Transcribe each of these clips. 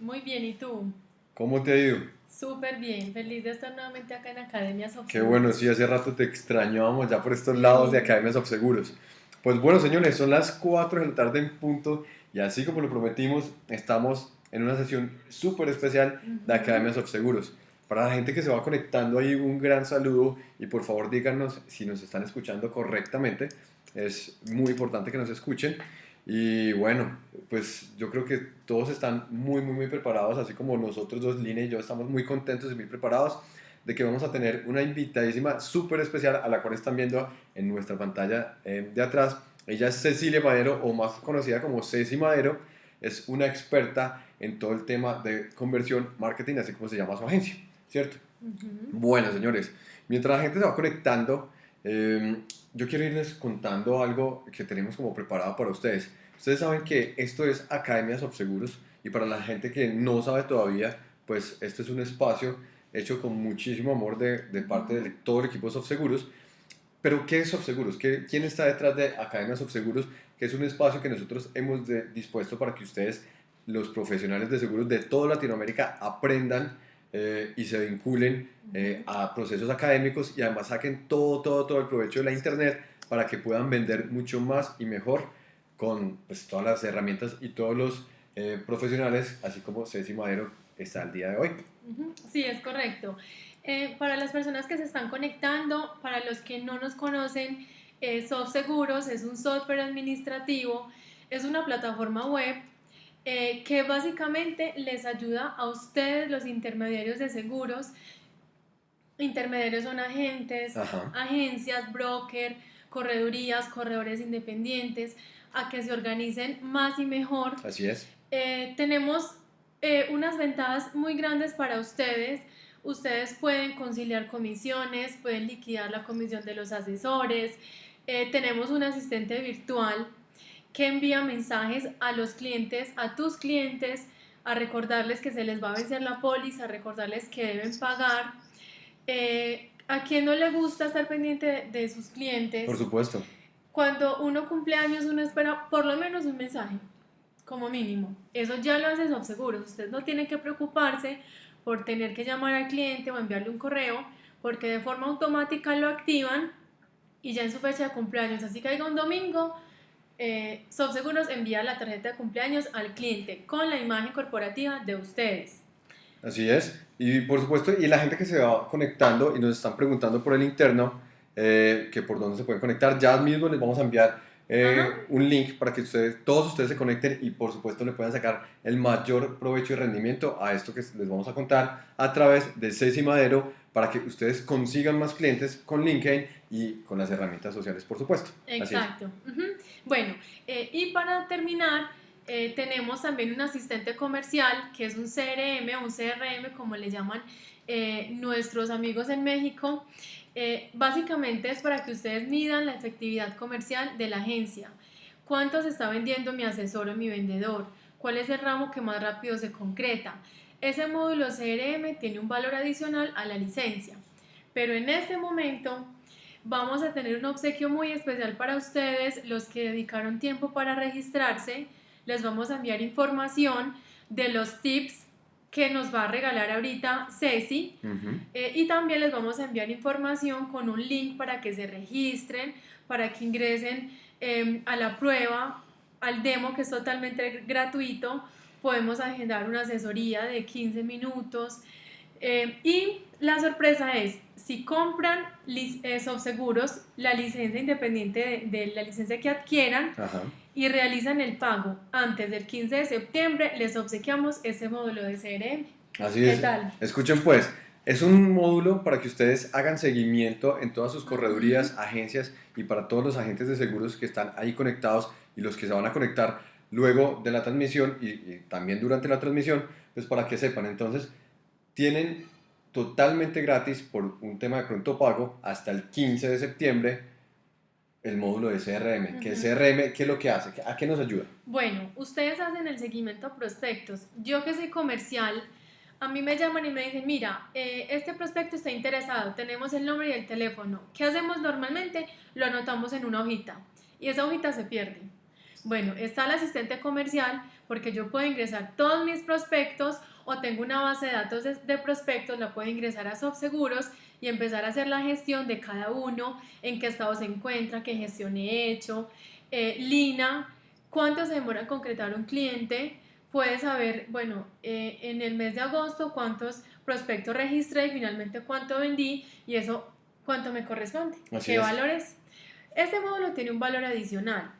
Muy bien, ¿y tú? ¿Cómo te ha ido? Súper bien, feliz de estar nuevamente acá en Academias of Qué bueno, sí, hace rato te extrañábamos ya por estos lados de Academias of Seguros. Pues bueno, señores, son las 4 de la tarde en punto y así como lo prometimos, estamos en una sesión súper especial de Academias of Seguros. Para la gente que se va conectando ahí, un gran saludo y por favor díganos si nos están escuchando correctamente. Es muy importante que nos escuchen. Y bueno, pues yo creo que todos están muy, muy, muy preparados, así como nosotros dos, Lina y yo, estamos muy contentos y muy preparados de que vamos a tener una invitadísima súper especial a la cual están viendo en nuestra pantalla eh, de atrás. Ella es Cecilia Madero, o más conocida como Ceci Madero, es una experta en todo el tema de conversión, marketing, así como se llama su agencia, ¿cierto? Bueno, señores, mientras la gente se va conectando, eh, yo quiero irles contando algo que tenemos como preparado para ustedes. Ustedes saben que esto es Academias of Seguros y para la gente que no sabe todavía, pues este es un espacio hecho con muchísimo amor de, parte de todo el equipo de Seguros. Pero ¿qué es Seguros? ¿Qué, ¿Quién está detrás de Academias of Seguros? Que es un espacio que nosotros hemos dispuesto para que ustedes, los profesionales de seguros de toda Latinoamérica, aprendan eh, y se vinculen eh, a procesos académicos y además saquen todo, todo, todo el provecho de la Internet para que puedan vender mucho más y mejor con pues, todas las herramientas y todos los eh, profesionales, así como Ceci Madero está al día de hoy. Sí, es correcto. para las personas que se están conectando, para los que no nos conocen, Soft Seguros es un software administrativo, es una plataforma web eh, que básicamente les ayuda a ustedes, los intermediarios de seguros. Intermediarios son agentes, agencias, broker, corredurías, corredores independientes, a que se organicen más y mejor. Así es. Eh, tenemos eh, unas ventajas muy grandes para ustedes. Ustedes pueden conciliar comisiones, pueden liquidar la comisión de los asesores. tenemos un asistente virtual que envía mensajes a los clientes, a tus clientes, a recordarles que se les va a vencer la póliza, a recordarles que deben pagar. Eh, ¿A quién no le gusta estar pendiente de, sus clientes? Por supuesto. Cuando uno cumple años, uno espera por lo menos un mensaje, como mínimo. Eso ya lo hace seguro. Usted no tiene que preocuparse por tener que llamar al cliente o enviarle un correo, porque de forma automática lo activan y ya en su fecha de cumpleaños, así que haya un domingo, eh, SoftSeguros envía la tarjeta de cumpleaños al cliente con la imagen corporativa de ustedes. Así es. Y por supuesto, y la gente que se va conectando y nos están preguntando por el interno, eh, que por dónde se pueden conectar, ya mismo les vamos a enviar eh, un link para que ustedes, todos ustedes se conecten y por supuesto le puedan sacar el mayor provecho y rendimiento a esto que les vamos a contar a través de Ceci Madero para que ustedes consigan más clientes con LinkedIn y con las herramientas sociales, por supuesto. Exacto. Bueno, eh, y para terminar, eh, tenemos también un asistente comercial que es un CRM, un CRM como le llaman eh, nuestros amigos en México. básicamente es para que ustedes midan la efectividad comercial de la agencia. ¿Cuánto se está vendiendo mi asesor o mi vendedor? ¿Cuál es el ramo que más rápido se concreta? Ese módulo CRM tiene un valor adicional a la licencia, pero en este momento vamos a tener un obsequio muy especial para ustedes, los que dedicaron tiempo para registrarse. Les vamos a enviar información de los tips que nos va a regalar ahorita Ceci. Eh, y también les vamos a enviar información con un link para que se registren, para que ingresen em, a la prueba, al demo que es totalmente gratuito podemos agendar una asesoría de 15 minutos. Eh, y la sorpresa es, si compran eh, seguros la licencia independiente de, la licencia que adquieran y realizan el pago antes del 15 de septiembre, les obsequiamos ese módulo de CRM. Así es. Escuchen pues, es un módulo para que ustedes hagan seguimiento en todas sus corredurías, agencias y para todos los agentes de seguros que están ahí conectados y los que se van a conectar luego de la transmisión y, también durante la transmisión, pues para que sepan. Entonces, tienen totalmente gratis por un tema de pronto pago hasta el 15 de septiembre el módulo de CRM. ¿Qué es CRM? ¿Qué es lo que hace? ¿A qué nos ayuda? Bueno, ustedes hacen el seguimiento a prospectos. Yo que soy comercial, a mí me llaman y me dicen, mira, eh, este prospecto está interesado, tenemos el nombre y el teléfono. ¿Qué hacemos normalmente? Lo anotamos en una hojita y esa hojita se pierde. Bueno, está el asistente comercial porque yo puedo ingresar todos mis prospectos o tengo una base de datos de, prospectos, la puedo ingresar a SoftSeguros y empezar a hacer la gestión de cada uno, en qué estado se encuentra, qué gestión he hecho. Eh, Lina, cuánto se demora en concretar un cliente, puede saber, bueno, eh, en el mes de agosto cuántos prospectos registré y finalmente cuánto vendí y eso cuánto me corresponde, qué valores. Este módulo tiene un valor adicional.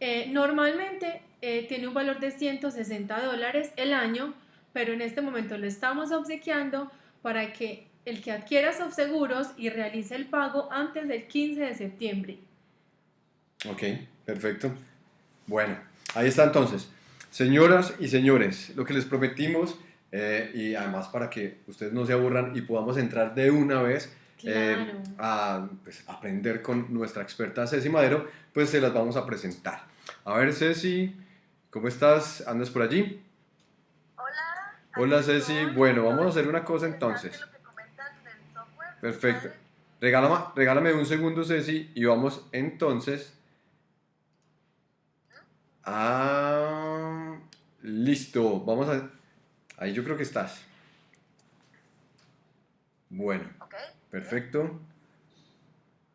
Eh, normalmente tiene un valor de 160 dólares el año, pero en este momento lo estamos obsequiando para que el que adquiera seguros y realice el pago antes del 15 de septiembre. Ok, perfecto. Bueno, ahí está entonces. Señoras y señores, lo que les prometimos, eh, y además para que ustedes no se aburran y podamos entrar de una vez eh, a pues, aprender con nuestra experta Ceci Madero, pues se las vamos a presentar. A ver, Ceci, ¿cómo estás? ¿Andas por allí? Hola. Hola, Ceci. Bueno, vamos a hacer una cosa entonces. Perfecto. Regálame, regálame un segundo, Ceci, y vamos entonces a... Listo, vamos a... Ahí yo creo que estás. Bueno, perfecto.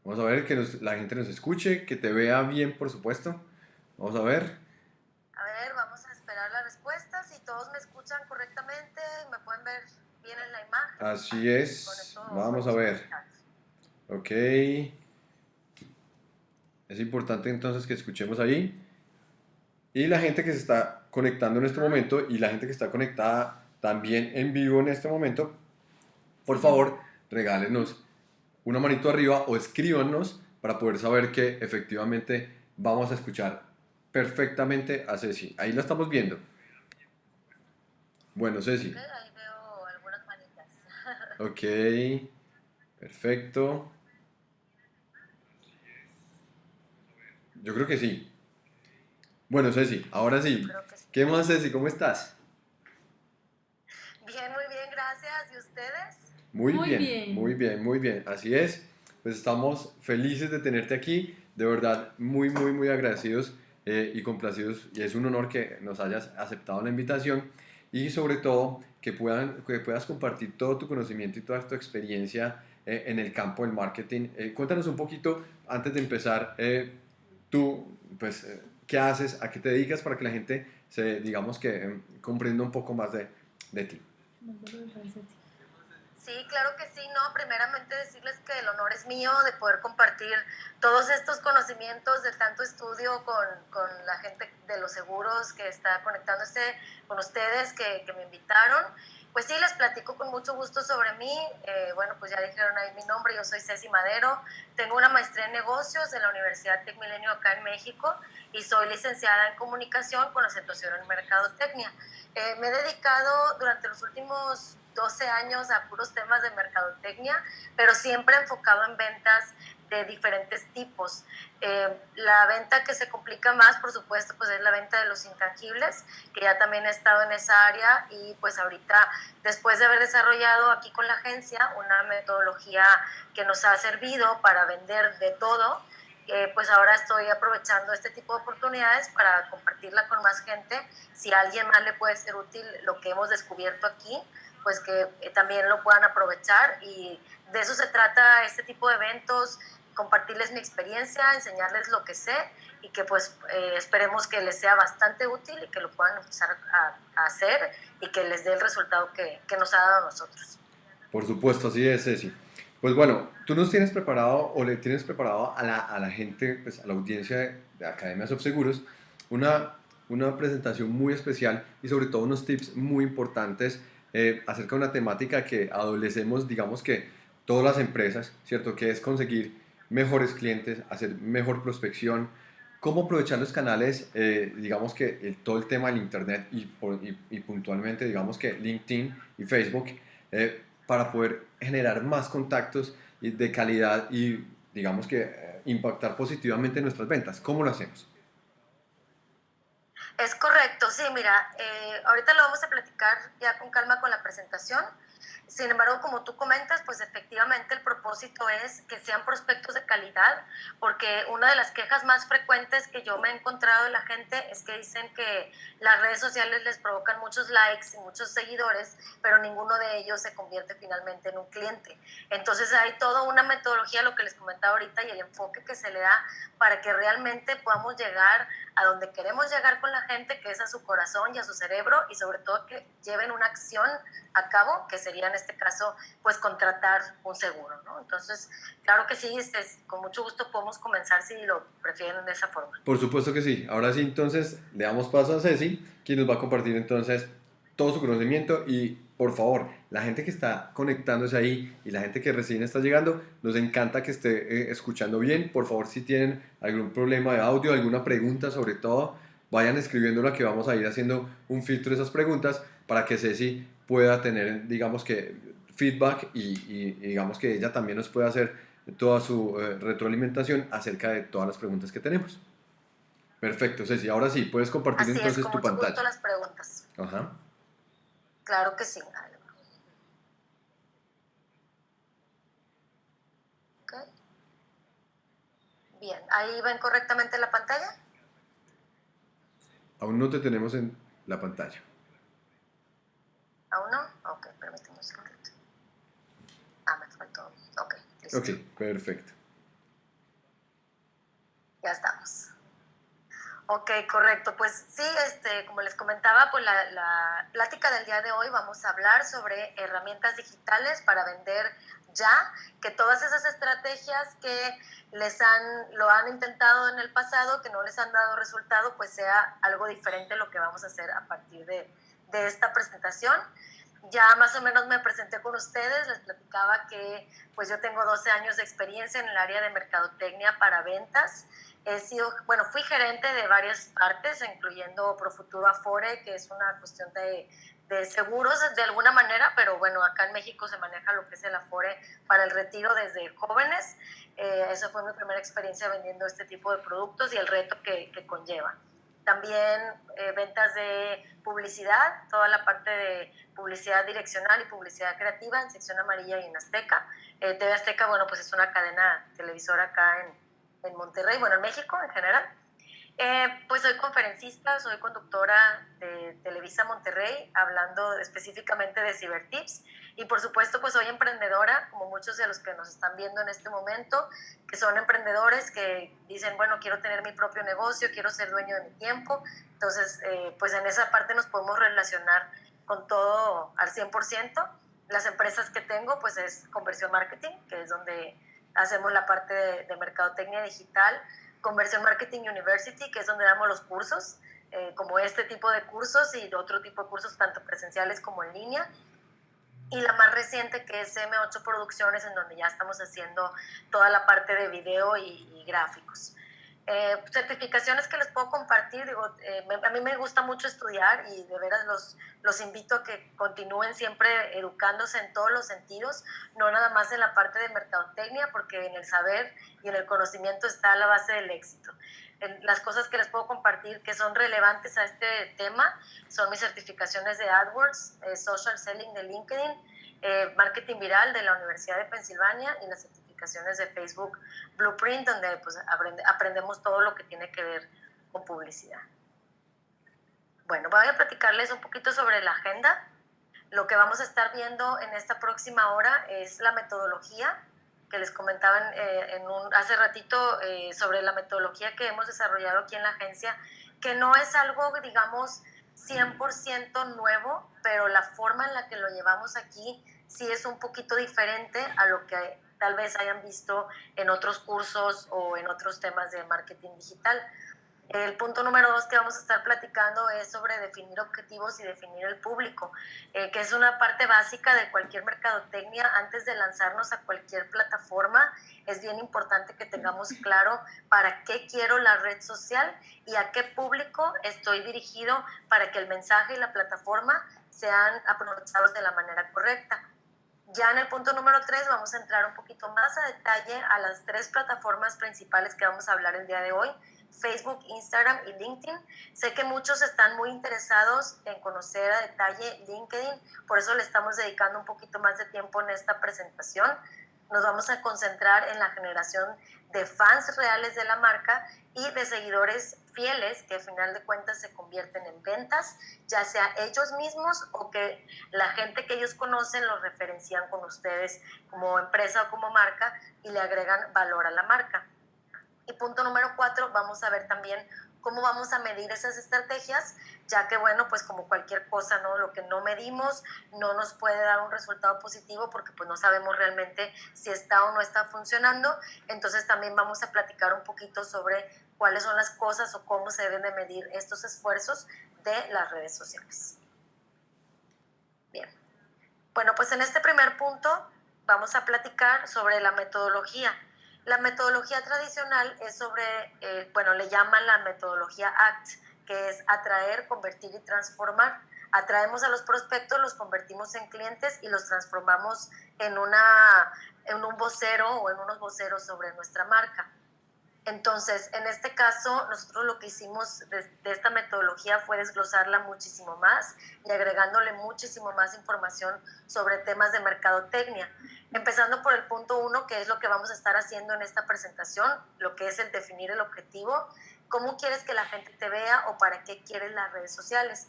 Vamos a ver que la gente nos escuche, que te vea bien, por supuesto. Vamos a ver. A ver, vamos a esperar la respuesta. Si todos me escuchan correctamente, me pueden ver en la imagen. Así es. Vamos a ver. Ok. Es importante entonces que escuchemos ahí. Y la gente que se está conectando en este momento y la gente que está conectada también en vivo en este momento, por favor, regálenos una manito arriba o escríbanos para poder saber que efectivamente vamos a escuchar perfectamente a Ceci. Ahí la estamos viendo. Bueno, Ceci. Ok, perfecto. Yo creo que sí. Bueno, Ceci, ahora sí. ¿Qué más, Ceci? ¿Cómo estás? Bien, muy bien, gracias. ¿Y ustedes? Muy, bien, muy bien, muy bien. Así es. Pues estamos felices de tenerte aquí. De verdad, muy, muy, muy agradecidos eh, y complacidos. Y es un honor que nos hayas aceptado la invitación. Y sobre todo, que, puedan, que puedas compartir todo tu conocimiento y toda tu experiencia eh, en el campo del marketing. Eh, cuéntanos un poquito, antes de empezar, eh, tú, pues, ¿qué haces? ¿A qué te dedicas para que la gente se, digamos que, comprenda un poco más de, de ti? Sí, claro que sí, no, primeramente decirles que el honor es mío de poder compartir todos estos conocimientos de tanto estudio con, con la gente de los seguros que está conectándose con ustedes, que, que me invitaron. Pues sí, les platico con mucho gusto sobre mí. Eh, bueno, pues ya dijeron ahí mi nombre, yo soy Ceci Madero. Tengo una maestría en negocios de la Universidad Tec Milenio acá en México y soy licenciada en comunicación con acentuación en mercadotecnia. Eh, me he dedicado durante los últimos 12 años a puros temas de mercadotecnia, pero siempre enfocado en ventas de diferentes tipos. Eh, la venta que se complica más, por supuesto, pues es la venta de los intangibles, que ya también he estado en esa área y pues ahorita, después de haber desarrollado aquí con la agencia una metodología que nos ha servido para vender de todo, eh, pues ahora estoy aprovechando este tipo de oportunidades para compartirla con más gente. Si a alguien más le puede ser útil lo que hemos descubierto aquí, pues que eh, también lo puedan aprovechar y de eso se trata este tipo de eventos, compartirles mi experiencia, enseñarles lo que sé y que pues eh, esperemos que les sea bastante útil y que lo puedan empezar a, hacer y que les dé el resultado que, que, nos ha dado a nosotros. Por supuesto, así es, Ceci. Pues bueno, tú nos tienes preparado o le tienes preparado a la, a la gente, pues a la audiencia de, de Academia Seguros, una, una presentación muy especial y sobre todo unos tips muy importantes eh, acerca de una temática que adolecemos, digamos que todas las empresas, ¿cierto? Que es conseguir mejores clientes, hacer mejor prospección, cómo aprovechar los canales, eh, digamos que todo el tema del Internet y, puntualmente, digamos que LinkedIn y Facebook, eh, para poder generar más contactos de calidad y, digamos que, impactar positivamente nuestras ventas. ¿Cómo lo hacemos? Es correcto, sí, mira, eh, ahorita lo vamos a platicar ya con calma con la presentación. Sin embargo, como tú comentas, pues efectivamente el propósito es que sean prospectos de calidad, porque una de las quejas más frecuentes que yo me he encontrado de la gente es que dicen que las redes sociales les provocan muchos likes y muchos seguidores, pero ninguno de ellos se convierte finalmente en un cliente. Entonces hay toda una metodología, lo que les comentaba ahorita, y el enfoque que se le da para que realmente podamos llegar a donde queremos llegar con la gente, que es a su corazón y a su cerebro, y sobre todo que lleven una acción a cabo, que sería en este caso, pues contratar un seguro, ¿no? Entonces, claro que sí, este, con mucho gusto podemos comenzar si lo prefieren de esa forma. Por supuesto que sí. Ahora sí, entonces, le damos paso a Ceci, quien nos va a compartir entonces todo su conocimiento y por favor, la gente que está conectándose ahí y la gente que recién está llegando, nos encanta que esté eh, escuchando bien. Por favor, si tienen algún problema de audio, alguna pregunta sobre todo, vayan escribiéndola que vamos a ir haciendo un filtro de esas preguntas para que Ceci pueda tener, digamos que, feedback y, digamos que ella también nos pueda hacer toda su eh, retroalimentación acerca de todas las preguntas que tenemos. Perfecto, Ceci. Ahora sí, puedes compartir entonces tu pantalla. las preguntas. Ajá. Claro que sí. Bien, ¿ahí ven correctamente la pantalla? Aún no te tenemos en la pantalla. ¿Aún no? Ok, permíteme un segundo. Ah, me faltó. Ok, listo. Ok, perfecto. Ya estamos. Ok, correcto. Pues sí, este, como les comentaba, pues la, la, plática del día de hoy vamos a hablar sobre herramientas digitales para vender ya, que todas esas estrategias que les han, lo han intentado en el pasado, que no les han dado resultado, pues sea algo diferente lo que vamos a hacer a partir de, de esta presentación. Ya más o menos me presenté con ustedes, les platicaba que pues yo tengo 12 años de experiencia en el área de mercadotecnia para ventas He sido, bueno, fui gerente de varias partes, incluyendo Profuturo Afore, que es una cuestión de, de seguros de alguna manera, pero bueno, acá en México se maneja lo que es el Afore para el retiro desde jóvenes. Eh, esa fue mi primera experiencia vendiendo este tipo de productos y el reto que, que conlleva. También eh, ventas de publicidad, toda la parte de publicidad direccional y publicidad creativa en sección amarilla y en Azteca. Eh, TV Azteca, bueno, pues es una cadena televisora acá en, en Monterrey, bueno, en México en general. Eh, pues soy conferencista, soy conductora de Televisa Monterrey, hablando específicamente de Cibertips. Y por supuesto, pues soy emprendedora, como muchos de los que nos están viendo en este momento, que son emprendedores que dicen, bueno, quiero tener mi propio negocio, quiero ser dueño de mi tiempo. Entonces, eh, pues en esa parte nos podemos relacionar con todo al 100%. Las empresas que tengo, pues es conversión marketing, que es donde hacemos la parte de, mercadotecnia digital, Conversión Marketing University, que es donde damos los cursos, eh, como este tipo de cursos y otro tipo de cursos, tanto presenciales como en línea. Y la más reciente, que es M8 Producciones, en donde ya estamos haciendo toda la parte de video y gráficos. Eh, certificaciones que les puedo compartir, digo, eh, a mí me gusta mucho estudiar y de veras los, los invito a que continúen siempre educándose en todos los sentidos, no nada más en la parte de mercadotecnia, porque en el saber y en el conocimiento está la base del éxito. En las cosas que les puedo compartir que son relevantes a este tema son mis certificaciones de AdWords, eh, Social Selling de LinkedIn, Marketing Viral de la Universidad de Pensilvania y la certificación de Facebook Blueprint, donde pues, aprendemos todo lo que tiene que ver con publicidad. Bueno, voy a platicarles un poquito sobre la agenda. Lo que vamos a estar viendo en esta próxima hora es la metodología que les comentaban eh, en un, hace ratito eh, sobre la metodología que hemos desarrollado aquí en la agencia, que no es algo, digamos, 100% nuevo, pero la forma en la que lo llevamos aquí sí es un poquito diferente a lo que tal vez hayan visto en otros cursos o en otros temas de marketing digital. El punto número dos que vamos a estar platicando es sobre definir objetivos y definir el público, eh, que es una parte básica de cualquier mercadotecnia. Antes de lanzarnos a cualquier plataforma, es bien importante que tengamos claro para qué quiero la red social y a qué público estoy dirigido para que el mensaje y la plataforma sean aprovechados de la manera correcta. Ya en el punto número 3 vamos a entrar un poquito más a detalle a las tres plataformas principales que vamos a hablar el día de hoy, Facebook, Instagram y LinkedIn. Sé que muchos están muy interesados en conocer a detalle LinkedIn, por eso le estamos dedicando un poquito más de tiempo en esta presentación. Nos vamos a concentrar en la generación de fans reales de la marca y de seguidores fieles que al final de cuentas se convierten en ventas, ya sea ellos mismos o que la gente que ellos conocen los referencian con ustedes como empresa o como marca y le agregan valor a la marca. Y punto número cuatro, vamos a ver también cómo vamos a medir esas estrategias, ya que bueno, pues como cualquier cosa, ¿no? Lo que no medimos no nos puede dar un resultado positivo porque pues no sabemos realmente si está o no está funcionando. Entonces también vamos a platicar un poquito sobre cuáles son las cosas o cómo se deben de medir estos esfuerzos de las redes sociales. Bien. Bueno, pues en este primer punto vamos a platicar sobre la metodología. La metodología tradicional es sobre, eh, bueno, le llaman la metodología ACT, que es atraer, convertir y transformar. Atraemos a los prospectos, los convertimos en clientes y los transformamos en, una, en un vocero o en unos voceros sobre nuestra marca. Entonces, en este caso, nosotros lo que hicimos de, esta metodología fue desglosarla muchísimo más y agregándole muchísimo más información sobre temas de mercadotecnia. Empezando por el punto uno, que es lo que vamos a estar haciendo en esta presentación, lo que es el definir el objetivo, cómo quieres que la gente te vea o para qué quieres las redes sociales.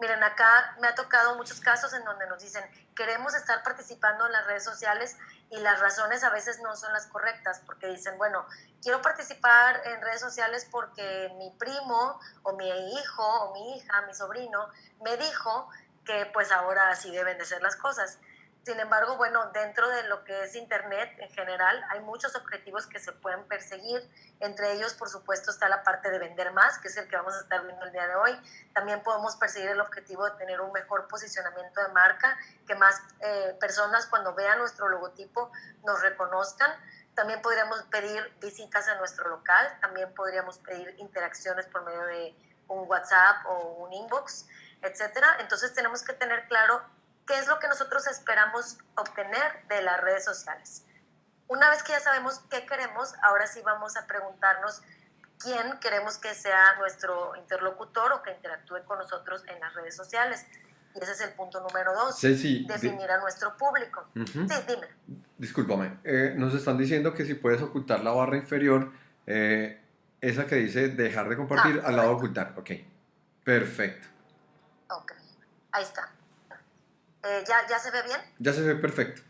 Miren, acá me ha tocado muchos casos en donde nos dicen, queremos estar participando en las redes sociales y las razones a veces no son las correctas, porque dicen, bueno, quiero participar en redes sociales porque mi primo o mi hijo o mi hija, mi sobrino, me dijo que pues ahora así deben de ser las cosas. Sin embargo, bueno, dentro de lo que es Internet en general, hay muchos objetivos que se pueden perseguir. Entre ellos, por supuesto, está la parte de vender más, que es el que vamos a estar viendo el día de hoy. También podemos perseguir el objetivo de tener un mejor posicionamiento de marca, que más eh, personas cuando vean nuestro logotipo nos reconozcan. También podríamos pedir visitas a nuestro local, también podríamos pedir interacciones por medio de un WhatsApp o un inbox, etcétera. Entonces tenemos que tener claro qué es lo que nosotros esperamos obtener de las redes sociales. Una vez que ya sabemos qué queremos, ahora sí vamos a preguntarnos quién queremos que sea nuestro interlocutor o que interactúe con nosotros en las redes sociales. Y ese es el punto número dos, definir a nuestro público. Sí, dime. Discúlpame, eh, nos están diciendo que si puedes ocultar la barra inferior, eh, esa que dice dejar de compartir, ah, al lado ocultar. Ok, perfecto. Ok, ahí está. Eh, ¿ya, ¿Ya se ve bien? Ya se ve perfecto.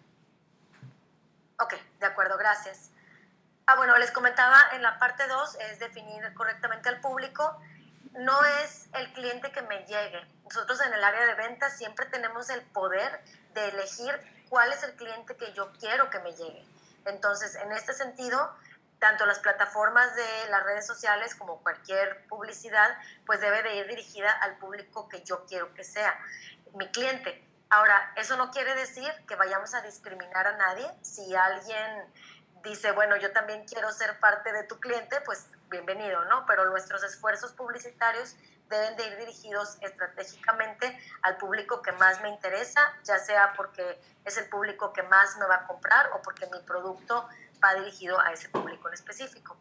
Ok, de acuerdo, gracias. Ah, bueno, les comentaba en la parte 2 es definir correctamente al público. No es el cliente que me llegue. Nosotros en el área de ventas siempre tenemos el poder de elegir cuál es el cliente que yo quiero que me llegue. Entonces, en este sentido, tanto las plataformas de las redes sociales como cualquier publicidad, pues debe de ir dirigida al público que yo quiero que sea mi cliente. Ahora, eso no quiere decir que vayamos a discriminar a nadie. Si alguien dice, bueno, yo también quiero ser parte de tu cliente, pues bienvenido, ¿no? Pero nuestros esfuerzos publicitarios deben de ir dirigidos estratégicamente al público que más me interesa, ya sea porque es el público que más me va a comprar o porque mi producto va dirigido a ese público en específico.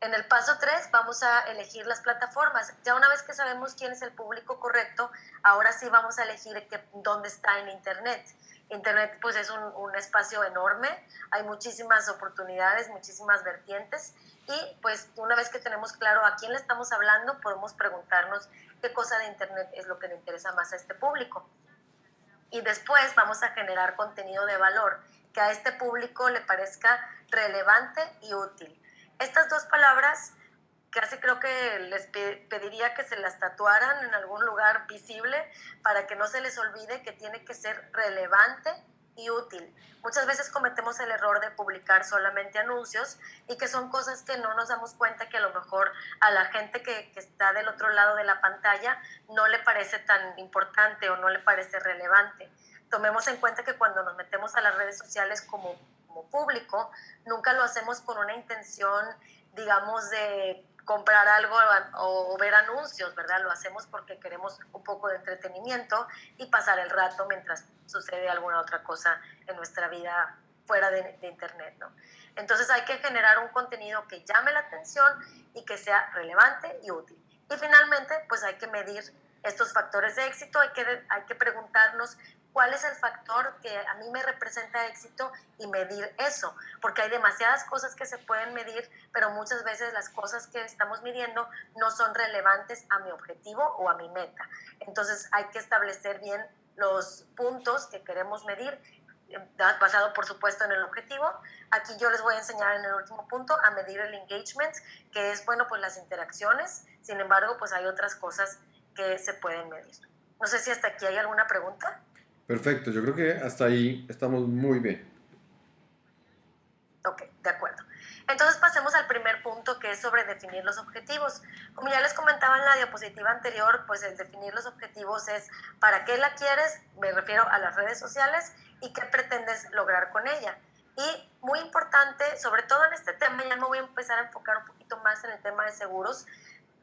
En el paso 3 vamos a elegir las plataformas. Ya una vez que sabemos quién es el público correcto, ahora sí vamos a elegir dónde está en Internet. Internet pues es un, un, espacio enorme, hay muchísimas oportunidades, muchísimas vertientes y pues una vez que tenemos claro a quién le estamos hablando, podemos preguntarnos qué cosa de Internet es lo que le interesa más a este público. Y después vamos a generar contenido de valor que a este público le parezca relevante y útil. Estas dos palabras casi creo que les pediría que se las tatuaran en algún lugar visible para que no se les olvide que tiene que ser relevante y útil. Muchas veces cometemos el error de publicar solamente anuncios y que son cosas que no nos damos cuenta que a lo mejor a la gente que, que está del otro lado de la pantalla no le parece tan importante o no le parece relevante. Tomemos en cuenta que cuando nos metemos a las redes sociales como como público, nunca lo hacemos con una intención, digamos, de comprar algo o, ver anuncios, ¿verdad? Lo hacemos porque queremos un poco de entretenimiento y pasar el rato mientras sucede alguna otra cosa en nuestra vida fuera de, Internet, ¿no? Entonces hay que generar un contenido que llame la atención y que sea relevante y útil. Y finalmente, pues hay que medir estos factores de éxito, hay que, hay que preguntarnos cuál es el factor que a mí me representa éxito y medir eso, porque hay demasiadas cosas que se pueden medir, pero muchas veces las cosas que estamos midiendo no son relevantes a mi objetivo o a mi meta. Entonces hay que establecer bien los puntos que queremos medir, basado por supuesto en el objetivo. Aquí yo les voy a enseñar en el último punto a medir el engagement, que es, bueno, pues las interacciones. Sin embargo, pues hay otras cosas que se pueden medir. No sé si hasta aquí hay alguna pregunta. Perfecto, yo creo que hasta ahí estamos muy bien. Ok, de acuerdo. Entonces pasemos al primer punto que es sobre definir los objetivos. Como ya les comentaba en la diapositiva anterior, pues el definir los objetivos es para qué la quieres, me refiero a las redes sociales, y qué pretendes lograr con ella. Y muy importante, sobre todo en este tema, ya me voy a empezar a enfocar un poquito más en el tema de seguros.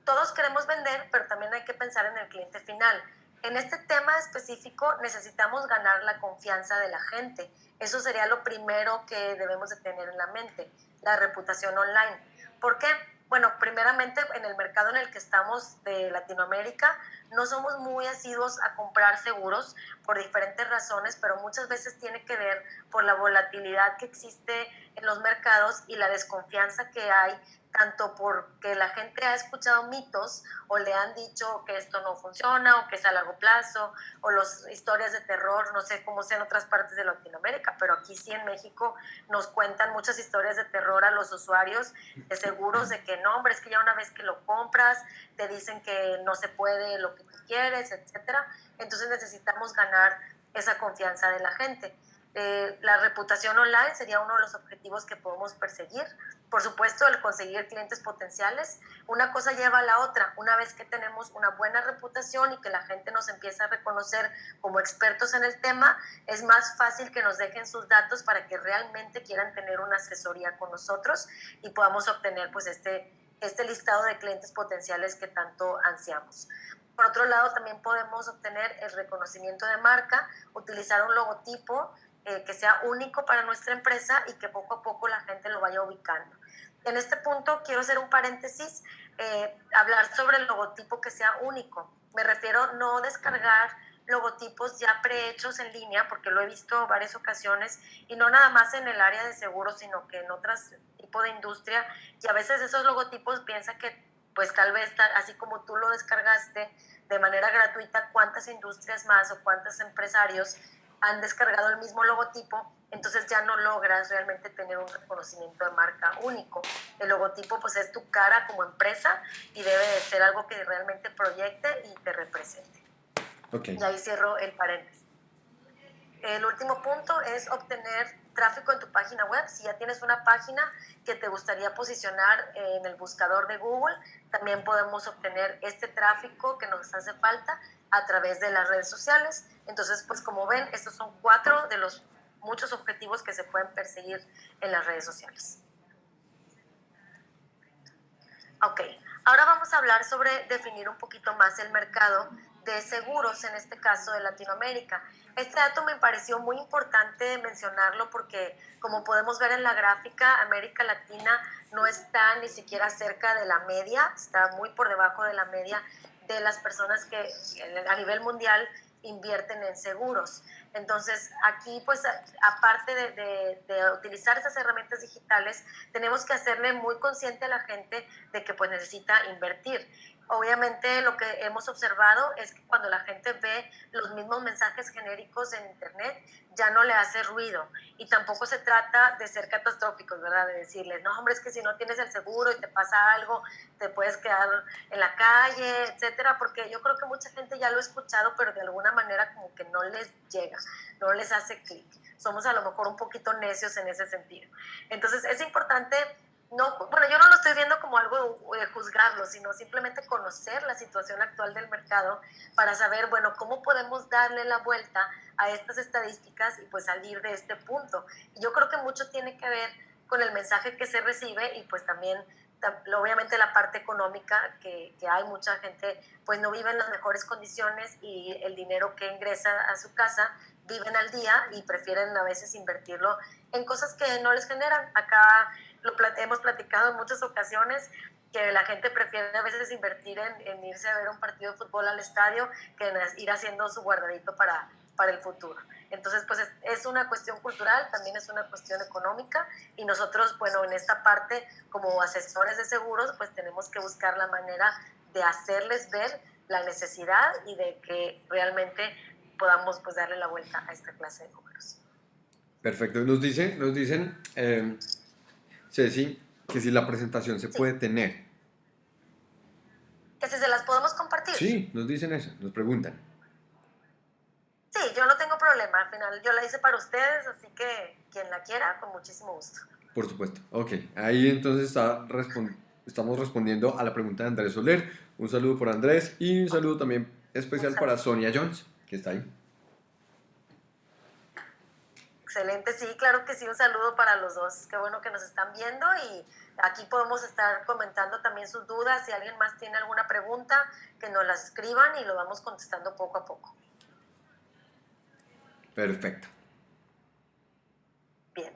Todos queremos vender, pero también hay que pensar en el cliente final. En este tema específico necesitamos ganar la confianza de la gente. Eso sería lo primero que debemos de tener en la mente, la reputación online. ¿Por qué? Bueno, primeramente en el mercado en el que estamos de Latinoamérica, no somos muy asiduos a comprar seguros por diferentes razones, pero muchas veces tiene que ver por la volatilidad que existe en los mercados y la desconfianza que hay tanto porque la gente ha escuchado mitos o le han dicho que esto no funciona o que es a largo plazo o las historias de terror, no sé cómo sea en otras partes de Latinoamérica, pero aquí sí en México nos cuentan muchas historias de terror a los usuarios de seguros de que no, hombre, es que ya una vez que lo compras te dicen que no se puede lo que tú quieres, etcétera. Entonces necesitamos ganar esa confianza de la gente. Eh, la reputación online sería uno de los objetivos que podemos perseguir. Por supuesto, el conseguir clientes potenciales. Una cosa lleva a la otra. Una vez que tenemos una buena reputación y que la gente nos empieza a reconocer como expertos en el tema, es más fácil que nos dejen sus datos para que realmente quieran tener una asesoría con nosotros y podamos obtener pues este, este listado de clientes potenciales que tanto ansiamos. Por otro lado, también podemos obtener el reconocimiento de marca, utilizar un logotipo eh, que sea único para nuestra empresa y que poco a poco la gente lo vaya ubicando. En este punto quiero hacer un paréntesis, eh, hablar sobre el logotipo que sea único. Me refiero no descargar logotipos ya prehechos en línea, porque lo he visto varias ocasiones, y no nada más en el área de seguros, sino que en otros tipos de industria, y a veces esos logotipos piensa que pues tal vez así como tú lo descargaste de manera gratuita, cuántas industrias más o cuántos empresarios han descargado el mismo logotipo, entonces ya no logras realmente tener un reconocimiento de marca único. El logotipo pues es tu cara como empresa y debe de ser algo que realmente proyecte y te represente. Okay. Y ahí cierro el paréntesis. El último punto es obtener tráfico en tu página web. Si ya tienes una página que te gustaría posicionar en el buscador de Google, también podemos obtener este tráfico que nos hace falta a través de las redes sociales. Entonces, pues como ven, estos son cuatro de los muchos objetivos que se pueden perseguir en las redes sociales. Ok, ahora vamos a hablar sobre definir un poquito más el mercado de seguros, en este caso de Latinoamérica. Este dato me pareció muy importante mencionarlo porque, como podemos ver en la gráfica, América Latina no está ni siquiera cerca de la media, está muy por debajo de la media de las personas que a nivel mundial invierten en seguros. Entonces, aquí, pues, aparte de, utilizar esas herramientas digitales, tenemos que hacerle muy consciente a la gente de que, pues, necesita invertir. Obviamente lo que hemos observado es que cuando la gente ve los mismos mensajes genéricos en Internet, ya no le hace ruido. Y tampoco se trata de ser catastróficos, ¿verdad? De decirles, no, hombre, es que si no tienes el seguro y te pasa algo, te puedes quedar en la calle, etcétera. Porque yo creo que mucha gente ya lo ha escuchado, pero de alguna manera como que no les llega, no les hace clic. Somos a lo mejor un poquito necios en ese sentido. Entonces es importante no, bueno, yo no lo estoy viendo como algo de eh, juzgarlo, sino simplemente conocer la situación actual del mercado para saber, bueno, cómo podemos darle la vuelta a estas estadísticas y pues salir de este punto. Yo creo que mucho tiene que ver con el mensaje que se recibe y pues también obviamente la parte económica, que, que, hay mucha gente, pues no vive en las mejores condiciones y el dinero que ingresa a su casa viven al día y prefieren a veces invertirlo en cosas que no les generan. Acá lo hemos platicado en muchas ocasiones que la gente prefiere a veces invertir en, en, irse a ver un partido de fútbol al estadio que en ir haciendo su guardadito para, para el futuro. Entonces, pues es, es, una cuestión cultural, también es una cuestión económica y nosotros, bueno, en esta parte, como asesores de seguros, pues tenemos que buscar la manera de hacerles ver la necesidad y de que realmente podamos pues darle la vuelta a esta clase de números. Perfecto. Nos dicen, nos dicen eh, Ceci, que si la presentación se puede tener. Que si se las podemos compartir. Sí, nos dicen eso, nos preguntan. Sí, yo no tengo problema. Al final yo la hice para ustedes, así que quien la quiera, con muchísimo gusto. Por supuesto. Ok, ahí entonces está estamos respondiendo a la pregunta de Andrés Soler. Un saludo por Andrés y un saludo también especial para Sonia Jones, que está ahí. Excelente, sí, claro que sí, un saludo para los dos. Qué bueno que nos están viendo y aquí podemos estar comentando también sus dudas. Si alguien más tiene alguna pregunta, que nos las escriban y lo vamos contestando poco a poco. Perfecto. Bien.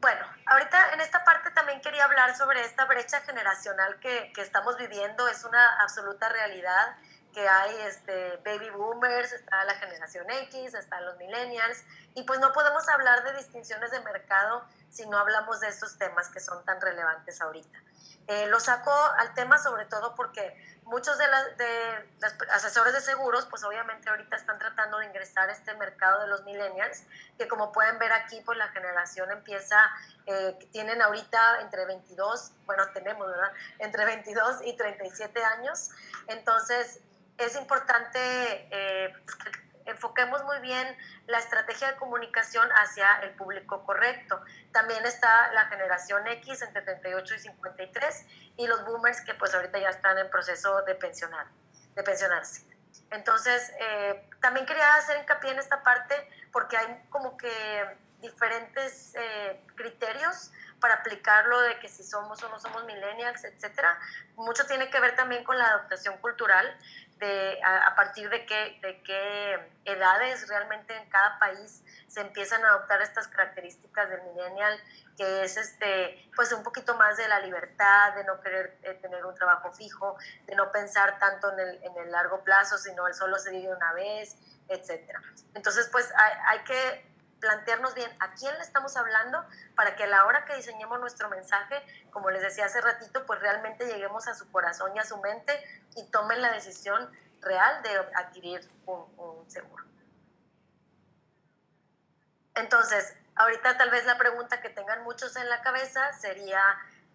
Bueno, ahorita en esta parte también quería hablar sobre esta brecha generacional que, que estamos viviendo. Es una absoluta realidad que hay este, baby boomers, está la generación X, están los millennials, y pues no podemos hablar de distinciones de mercado si no hablamos de estos temas que son tan relevantes ahorita. Eh, lo saco al tema sobre todo porque muchos de, de los asesores de seguros, pues obviamente ahorita están tratando de ingresar a este mercado de los millennials, que como pueden ver aquí, pues la generación empieza, eh, tienen ahorita entre 22, bueno, tenemos, ¿verdad? Entre 22 y 37 años. Entonces, es importante eh, pues, que enfoquemos muy bien la estrategia de comunicación hacia el público correcto. También está la generación X entre 38 y 53 y los boomers que pues ahorita ya están en proceso de, pensionar, de pensionarse. Entonces, eh, también quería hacer hincapié en esta parte porque hay como que diferentes eh, criterios para aplicarlo de que si somos o no somos millennials, etcétera. Mucho tiene que ver también con la adaptación cultural de a, partir de qué, de qué edades realmente en cada país se empiezan a adoptar estas características del millennial, que es este, pues un poquito más de la libertad, de no querer eh, tener un trabajo fijo, de no pensar tanto en el, en el largo plazo, sino el solo se vive una vez, etcétera. Entonces, pues hay, hay que plantearnos bien a quién le estamos hablando para que a la hora que diseñemos nuestro mensaje, como les decía hace ratito, pues realmente lleguemos a su corazón y a su mente y tomen la decisión real de adquirir un, seguro. Entonces, ahorita tal vez la pregunta que tengan muchos en la cabeza sería,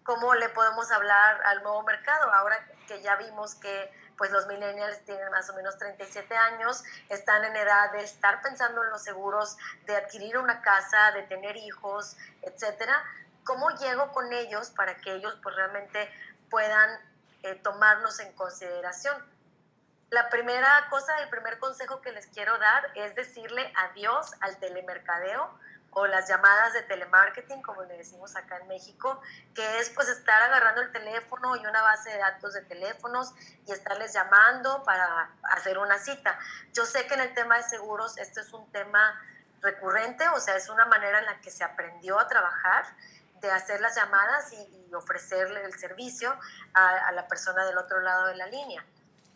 ¿cómo le podemos hablar al nuevo mercado? Ahora que ya vimos que pues los millennials tienen más o menos 37 años, están en edad de estar pensando en los seguros, de adquirir una casa, de tener hijos, etcétera. ¿Cómo llego con ellos para que ellos pues realmente puedan eh, tomarnos en consideración? La primera cosa, el primer consejo que les quiero dar es decirle adiós al telemercadeo o las llamadas de telemarketing, como le decimos acá en México, que es pues estar agarrando el teléfono y una base de datos de teléfonos y estarles llamando para hacer una cita. Yo sé que en el tema de seguros esto es un tema recurrente, o sea, es una manera en la que se aprendió a trabajar, de hacer las llamadas y, ofrecerle el servicio a, a la persona del otro lado de la línea.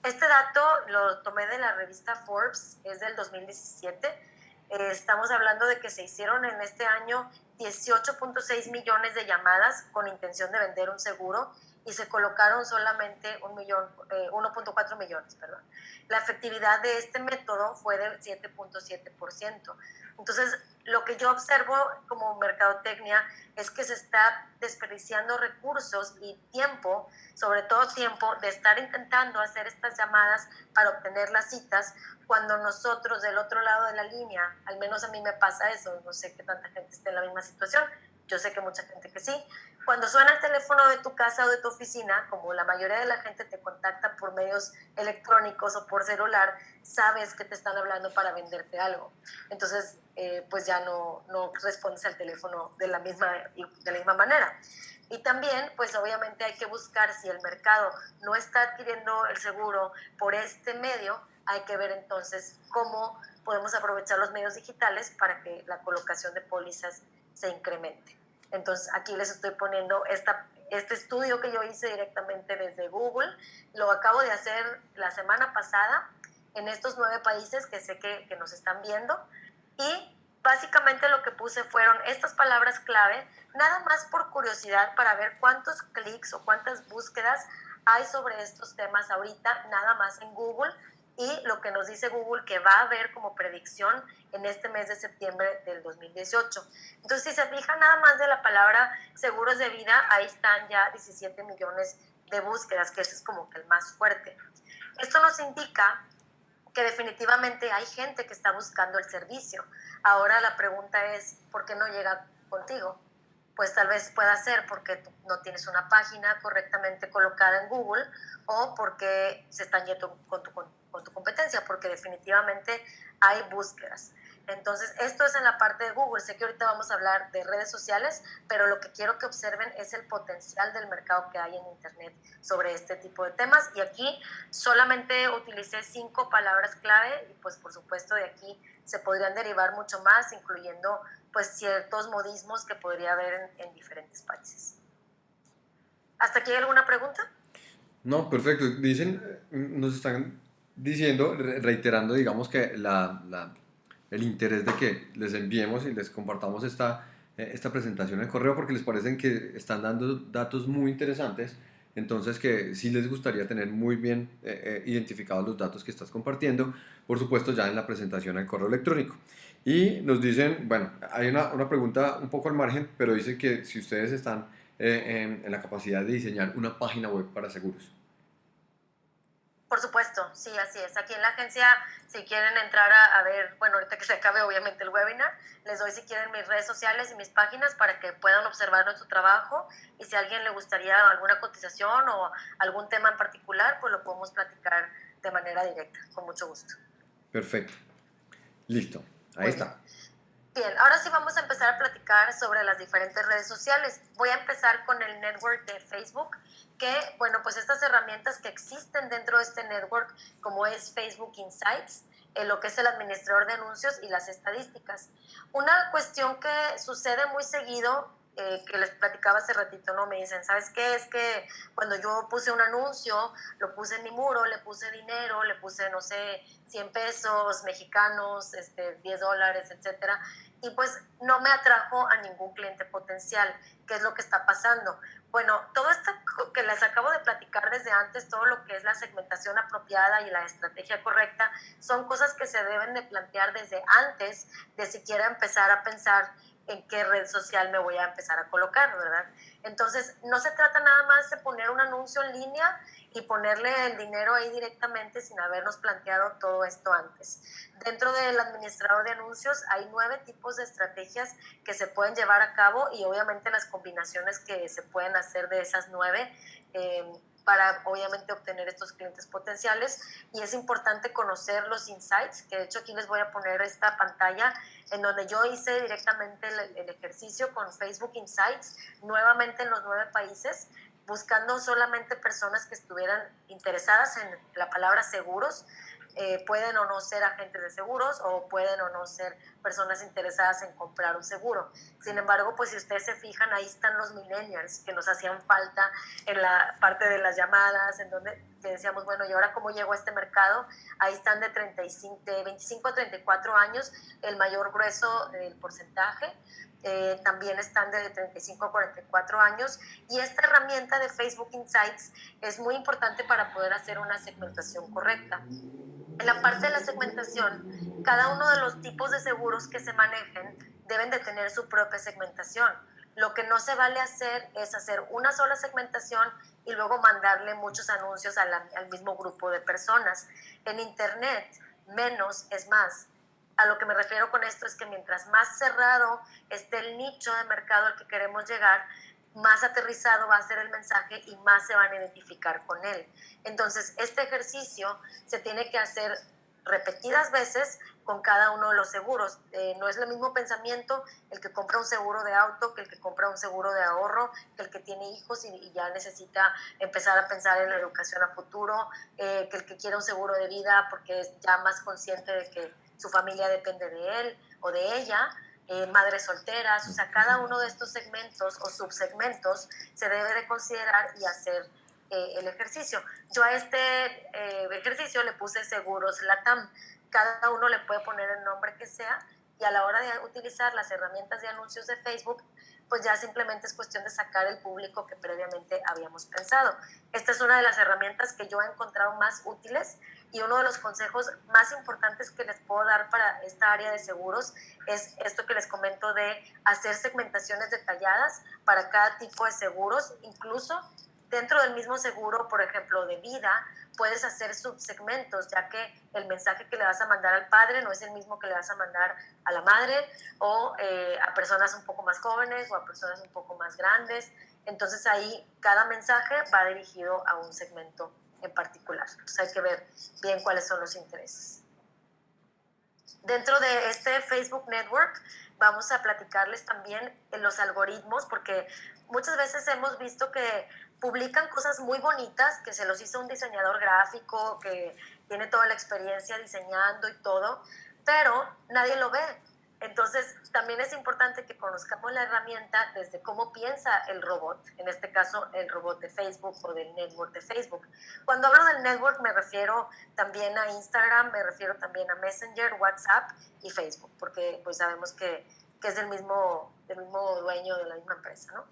Este dato lo tomé de la revista Forbes, es del 2017 eh, estamos hablando de que se hicieron en este año 18.6 millones de llamadas con intención de vender un seguro y se colocaron solamente un millón, 1.4 eh, millones. Perdón. La efectividad de este método fue del 7.7%. Entonces, lo que yo observo como mercadotecnia es que se está desperdiciando recursos y tiempo, sobre todo tiempo, de estar intentando hacer estas llamadas para obtener las citas, cuando nosotros del otro lado de la línea, al menos a mí me pasa eso, no sé qué tanta gente esté en la misma situación, yo sé que mucha gente que sí. Cuando suena el teléfono de tu casa o de tu oficina, como la mayoría de la gente te contacta por medios electrónicos o por celular, sabes que te están hablando para venderte algo. Entonces, eh, pues ya no, no respondes al teléfono de la, misma, de la misma manera. Y también, pues obviamente hay que buscar si el mercado no está adquiriendo el seguro por este medio, hay que ver entonces cómo podemos aprovechar los medios digitales para que la colocación de pólizas se incremente. Entonces aquí les estoy poniendo esta, este estudio que yo hice directamente desde Google. Lo acabo de hacer la semana pasada en estos nueve países que sé que, que nos están viendo. Y básicamente lo que puse fueron estas palabras clave, nada más por curiosidad para ver cuántos clics o cuántas búsquedas hay sobre estos temas ahorita, nada más en Google y lo que nos dice Google que va a haber como predicción en este mes de septiembre del 2018. Entonces, si se fijan nada más de la palabra seguros de vida, ahí están ya 17 millones de búsquedas, que ese es como que el más fuerte. Esto nos indica que definitivamente hay gente que está buscando el servicio. Ahora la pregunta es, ¿por qué no llega contigo? Pues tal vez pueda ser porque no tienes una página correctamente colocada en Google o porque se están yendo con tu con tu competencia, porque definitivamente hay búsquedas. Entonces, esto es en la parte de Google. Sé que ahorita vamos a hablar de redes sociales, pero lo que quiero que observen es el potencial del mercado que hay en Internet sobre este tipo de temas. Y aquí solamente utilicé cinco palabras clave y pues por supuesto de aquí se podrían derivar mucho más, incluyendo pues ciertos modismos que podría haber en, en diferentes países. ¿Hasta aquí hay alguna pregunta? No, perfecto. Dicen, nos están diciendo, reiterando, digamos que la, la, el interés de que les enviemos y les compartamos esta, eh, esta presentación en correo porque les parecen que están dando datos muy interesantes, entonces que sí les gustaría tener muy bien eh, eh, identificados los datos que estás compartiendo, por supuesto ya en la presentación al correo electrónico. Y nos dicen, bueno, hay una, una pregunta un poco al margen, pero dice que si ustedes están en, en la capacidad de diseñar una página web para seguros. Por supuesto, sí, así es. Aquí en la agencia, si quieren entrar a, ver, bueno, ahorita que se acabe obviamente el webinar, les doy si quieren mis redes sociales y mis páginas para que puedan observar nuestro trabajo y si a alguien le gustaría alguna cotización o algún tema en particular, pues lo podemos platicar de manera directa, con mucho gusto. Perfecto. Listo, ahí está. Bien, ahora sí vamos a empezar a platicar sobre las diferentes redes sociales. Voy a empezar con el network de Facebook, que, bueno, pues estas herramientas que existen dentro de este network, como es Facebook Insights, en lo que es el administrador de anuncios y las estadísticas. Una cuestión que sucede muy seguido eh, que les platicaba hace ratito, ¿no? Me dicen, ¿sabes qué? Es que cuando yo puse un anuncio, lo puse en mi muro, le puse dinero, le puse, no sé, 100 pesos mexicanos, este, 10 dólares, etcétera, y pues no me atrajo a ningún cliente potencial. ¿Qué es lo que está pasando? Bueno, todo esto que les acabo de platicar desde antes, todo lo que es la segmentación apropiada y la estrategia correcta, son cosas que se deben de plantear desde antes de siquiera empezar a pensar en qué red social me voy a empezar a colocar, ¿verdad? Entonces, no se trata nada más de poner un anuncio en línea y ponerle el dinero ahí directamente sin habernos planteado todo esto antes. Dentro del administrador de anuncios hay nueve tipos de estrategias que se pueden llevar a cabo y obviamente las combinaciones que se pueden hacer de esas nueve. Eh, para obviamente obtener estos clientes potenciales. Y es importante conocer los insights, que de hecho aquí les voy a poner esta pantalla en donde yo hice directamente el, ejercicio con Facebook Insights, nuevamente en los nueve países, buscando solamente personas que estuvieran interesadas en la palabra seguros, eh, pueden o no ser agentes de seguros o pueden o no ser personas interesadas en comprar un seguro. Sin embargo, pues si ustedes se fijan, ahí están los millennials que nos hacían falta en la parte de las llamadas, en donde decíamos, bueno, ¿y ahora cómo llego a este mercado? Ahí están de, 35, de 25 a 34 años, el mayor grueso del porcentaje. Eh, también están de 35 a 44 años y esta herramienta de Facebook Insights es muy importante para poder hacer una segmentación correcta. En la parte de la segmentación, cada uno de los tipos de seguros que se manejen deben de tener su propia segmentación. Lo que no se vale hacer es hacer una sola segmentación y luego mandarle muchos anuncios al mismo grupo de personas. En Internet, menos es más. A lo que me refiero con esto es que mientras más cerrado esté el nicho de mercado al que queremos llegar, más aterrizado va a ser el mensaje y más se van a identificar con él. Entonces, este ejercicio se tiene que hacer repetidas veces con cada uno de los seguros. Eh, no es el mismo pensamiento el que compra un seguro de auto que el que compra un seguro de ahorro, que el que tiene hijos y, ya necesita empezar a pensar en la educación a futuro, eh, que el que quiere un seguro de vida porque es ya más consciente de que su familia depende de él o de ella. Eh, madres solteras, o sea, cada uno de estos segmentos o subsegmentos se debe de considerar y hacer el ejercicio. Yo a este ejercicio le puse seguros LATAM cada uno le puede poner el nombre que sea y a la hora de utilizar las herramientas de anuncios de Facebook, pues ya simplemente es cuestión de sacar el público que previamente habíamos pensado. Esta es una de las herramientas que yo he encontrado más útiles y uno de los consejos más importantes que les puedo dar para esta área de seguros es esto que les comento de hacer segmentaciones detalladas para cada tipo de seguros, incluso dentro del mismo seguro, por ejemplo, de vida, puedes hacer subsegmentos, ya que el mensaje que le vas a mandar al padre no es el mismo que le vas a mandar a la madre o eh, a personas un poco más jóvenes o a personas un poco más grandes. Entonces ahí cada mensaje va dirigido a un segmento en particular. Entonces hay que ver bien cuáles son los intereses. Dentro de este Facebook Network vamos a platicarles también en los algoritmos, porque muchas veces hemos visto que publican cosas muy bonitas que se los hizo un diseñador gráfico que tiene toda la experiencia diseñando y todo, pero nadie lo ve. Entonces, también es importante que conozcamos la herramienta desde cómo piensa el robot, en este caso el robot de Facebook o del network de Facebook. Cuando hablo del network me refiero también a Instagram, me refiero también a Messenger, WhatsApp y Facebook, porque pues sabemos que, que es del mismo, del mismo dueño de la misma empresa, ¿no?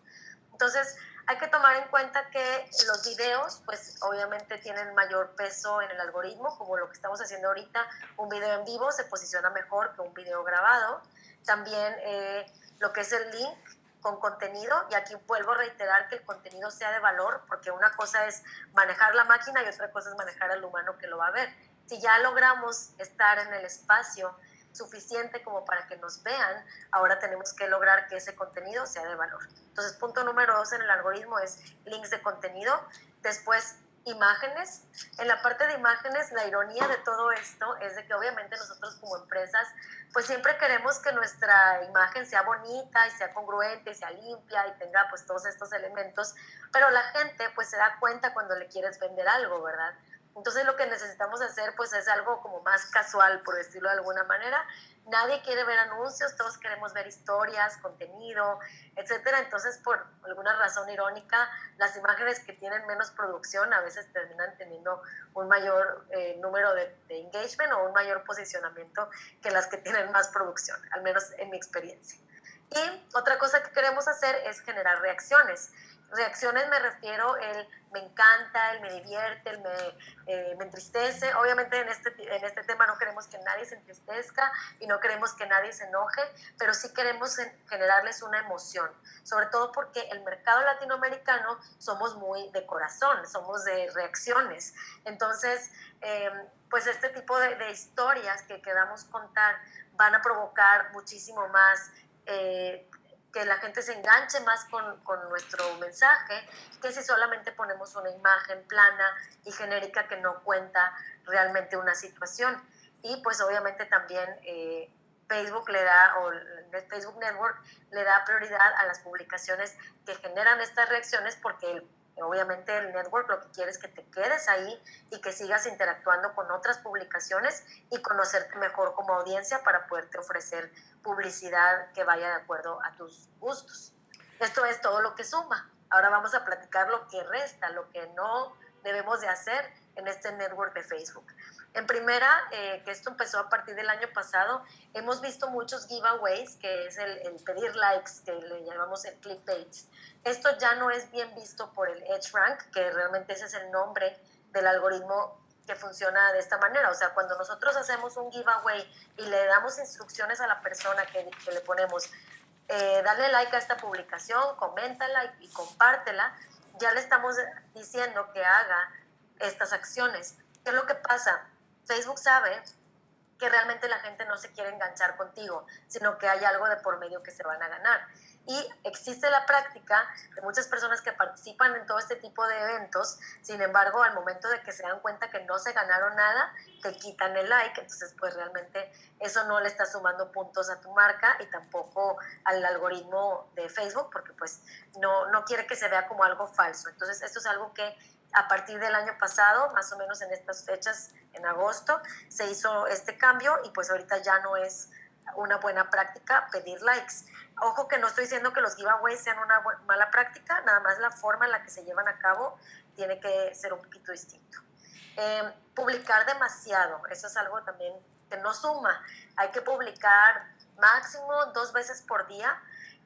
Entonces, hay que tomar en cuenta que los videos, pues obviamente tienen mayor peso en el algoritmo, como lo que estamos haciendo ahorita, un video en vivo se posiciona mejor que un video grabado. También eh, lo que es el link con contenido, y aquí vuelvo a reiterar que el contenido sea de valor, porque una cosa es manejar la máquina y otra cosa es manejar al humano que lo va a ver. Si ya logramos estar en el espacio suficiente como para que nos vean, ahora tenemos que lograr que ese contenido sea de valor. Entonces, punto número dos en el algoritmo es links de contenido. Después, imágenes. En la parte de imágenes, la ironía de todo esto es de que obviamente nosotros como empresas, pues siempre queremos que nuestra imagen sea bonita y sea congruente y sea limpia y tenga pues todos estos elementos, pero la gente pues se da cuenta cuando le quieres vender algo, ¿verdad? Entonces lo que necesitamos hacer pues es algo como más casual, por decirlo de alguna manera. Nadie quiere ver anuncios, todos queremos ver historias, contenido, etcétera. Entonces, por alguna razón irónica, las imágenes que tienen menos producción a veces terminan teniendo un mayor eh, número de, de engagement o un mayor posicionamiento que las que tienen más producción, al menos en mi experiencia. Y otra cosa que queremos hacer es generar reacciones. Reacciones me refiero el me encanta, el me divierte, el me, eh, me, entristece. Obviamente en este, en este tema no queremos que nadie se entristezca y no queremos que nadie se enoje, pero sí queremos generarles una emoción, sobre todo porque el mercado latinoamericano somos muy de corazón, somos de reacciones. Entonces, em, pues este tipo de, de historias que queramos contar van a provocar muchísimo más eh, que la gente se enganche más con, con, nuestro mensaje que si solamente ponemos una imagen plana y genérica que no cuenta realmente una situación. Y pues obviamente también eh, Facebook le da, o el Facebook Network le da prioridad a las publicaciones que generan estas reacciones porque el Obviamente el network lo que quiere es que te quedes ahí y que sigas interactuando con otras publicaciones y conocerte mejor como audiencia para poderte ofrecer publicidad que vaya de acuerdo a tus gustos. Esto es todo lo que suma. Ahora vamos a platicar lo que resta, lo que no debemos de hacer en este network de Facebook. En primera, eh, que esto empezó a partir del año pasado, hemos visto muchos giveaways, que es el, el pedir likes, que le llamamos el clickbaits. Esto ya no es bien visto por el EdgeRank, que realmente ese es el nombre del algoritmo que funciona de esta manera. O sea, cuando nosotros hacemos un giveaway y le damos instrucciones a la persona que, que le ponemos, eh, dale like a esta publicación, coméntala y, y compártela, ya le estamos diciendo que haga estas acciones. ¿Qué es lo que pasa? Facebook sabe que realmente la gente no se quiere enganchar contigo, sino que hay algo de por medio que se van a ganar. Y existe la práctica de muchas personas que participan en todo este tipo de eventos, sin embargo, al momento de que se dan cuenta que no se ganaron nada, te quitan el like, entonces pues realmente eso no le está sumando puntos a tu marca y tampoco al algoritmo de Facebook, porque pues no, no quiere que se vea como algo falso. Entonces esto es algo que a partir del año pasado, más o menos en estas fechas, en agosto, se hizo este cambio y pues ahorita ya no es una buena práctica pedir likes. Ojo que no estoy diciendo que los giveaways sean una mala práctica, nada más la forma en la que se llevan a cabo tiene que ser un poquito distinto. Em, publicar demasiado, eso es algo también que no suma. Hay que publicar máximo dos veces por día,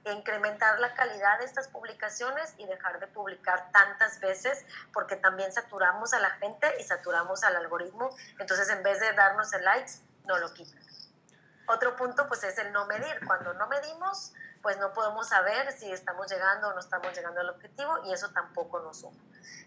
incrementar la calidad de estas publicaciones y dejar de publicar tantas veces porque también saturamos a la gente y saturamos al algoritmo. Entonces en vez de darnos el likes, no lo quitan. Otro punto pues es el no medir. Cuando no medimos, pues no podemos saber si estamos llegando o no estamos llegando al objetivo y eso tampoco nos suma.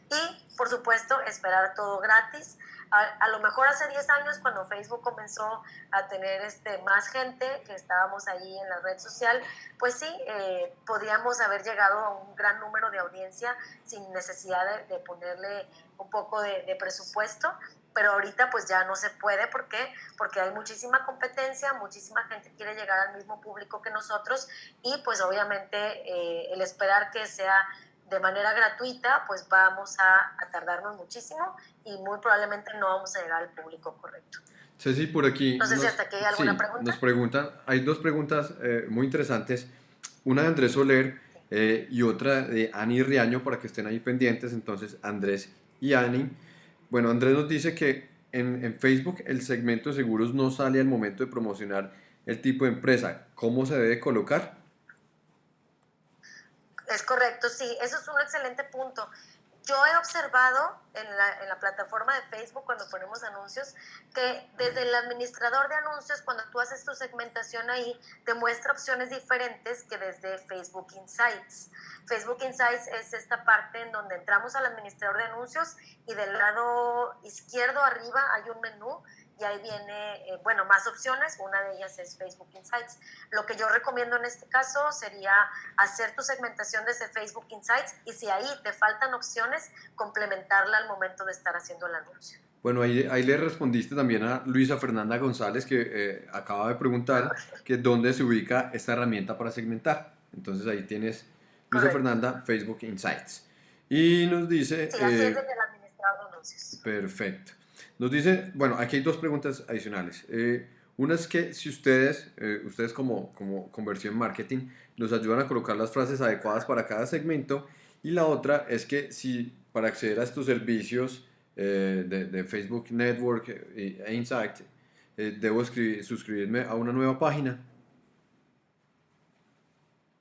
Y por supuesto, esperar todo gratis. A, lo mejor hace 10 años cuando Facebook comenzó a tener este, más gente que estábamos ahí en la red social, pues sí, eh, podríamos haber llegado a un gran número de audiencia sin necesidad de, ponerle un poco de, de presupuesto pero ahorita pues ya no se puede, ¿por qué? Porque hay muchísima competencia, muchísima gente quiere llegar al mismo público que nosotros y pues obviamente eh, el esperar que sea de manera gratuita, pues vamos a, tardarnos muchísimo y muy probablemente no vamos a llegar al público correcto. Ceci, por aquí. No sé si hasta aquí hay alguna pregunta. Nos preguntan, hay dos preguntas eh, muy interesantes, una de Andrés Soler eh, y otra de Ani Riaño para que estén ahí pendientes, entonces Andrés y Ani. Bueno, Andrés nos dice que en, Facebook el segmento de seguros no sale al momento de promocionar el tipo de empresa. ¿Cómo se debe colocar? Es correcto, sí, eso es un excelente punto. Yo he observado en la, en la, plataforma de Facebook cuando ponemos anuncios que desde el administrador de anuncios, cuando tú haces tu segmentación ahí, te muestra opciones diferentes que desde Facebook Insights. Facebook Insights es esta parte en donde entramos al administrador de anuncios y del lado izquierdo arriba hay un menú y ahí viene, eh, bueno, más opciones, una de ellas es Facebook Insights. Lo que yo recomiendo en este caso sería hacer tu segmentación desde Facebook Insights y si ahí te faltan opciones, complementarla al momento de estar haciendo el anuncio. Bueno, ahí, ahí le respondiste también a Luisa Fernanda González que eh, acaba de preguntar que dónde se ubica esta herramienta para segmentar. Entonces ahí tienes Luisa Fernanda, Facebook Insights. Y nos dice... Sí, así es eh, desde el administrador de anuncios. Perfecto. Nos dice, bueno, aquí hay dos preguntas adicionales. Eh, una es que si ustedes, eh, ustedes como, como conversión marketing, nos ayudan a colocar las frases adecuadas para cada segmento. Y la otra es que si para acceder a estos servicios eh, de, Facebook Network e Insight, debo suscribirme a una nueva página.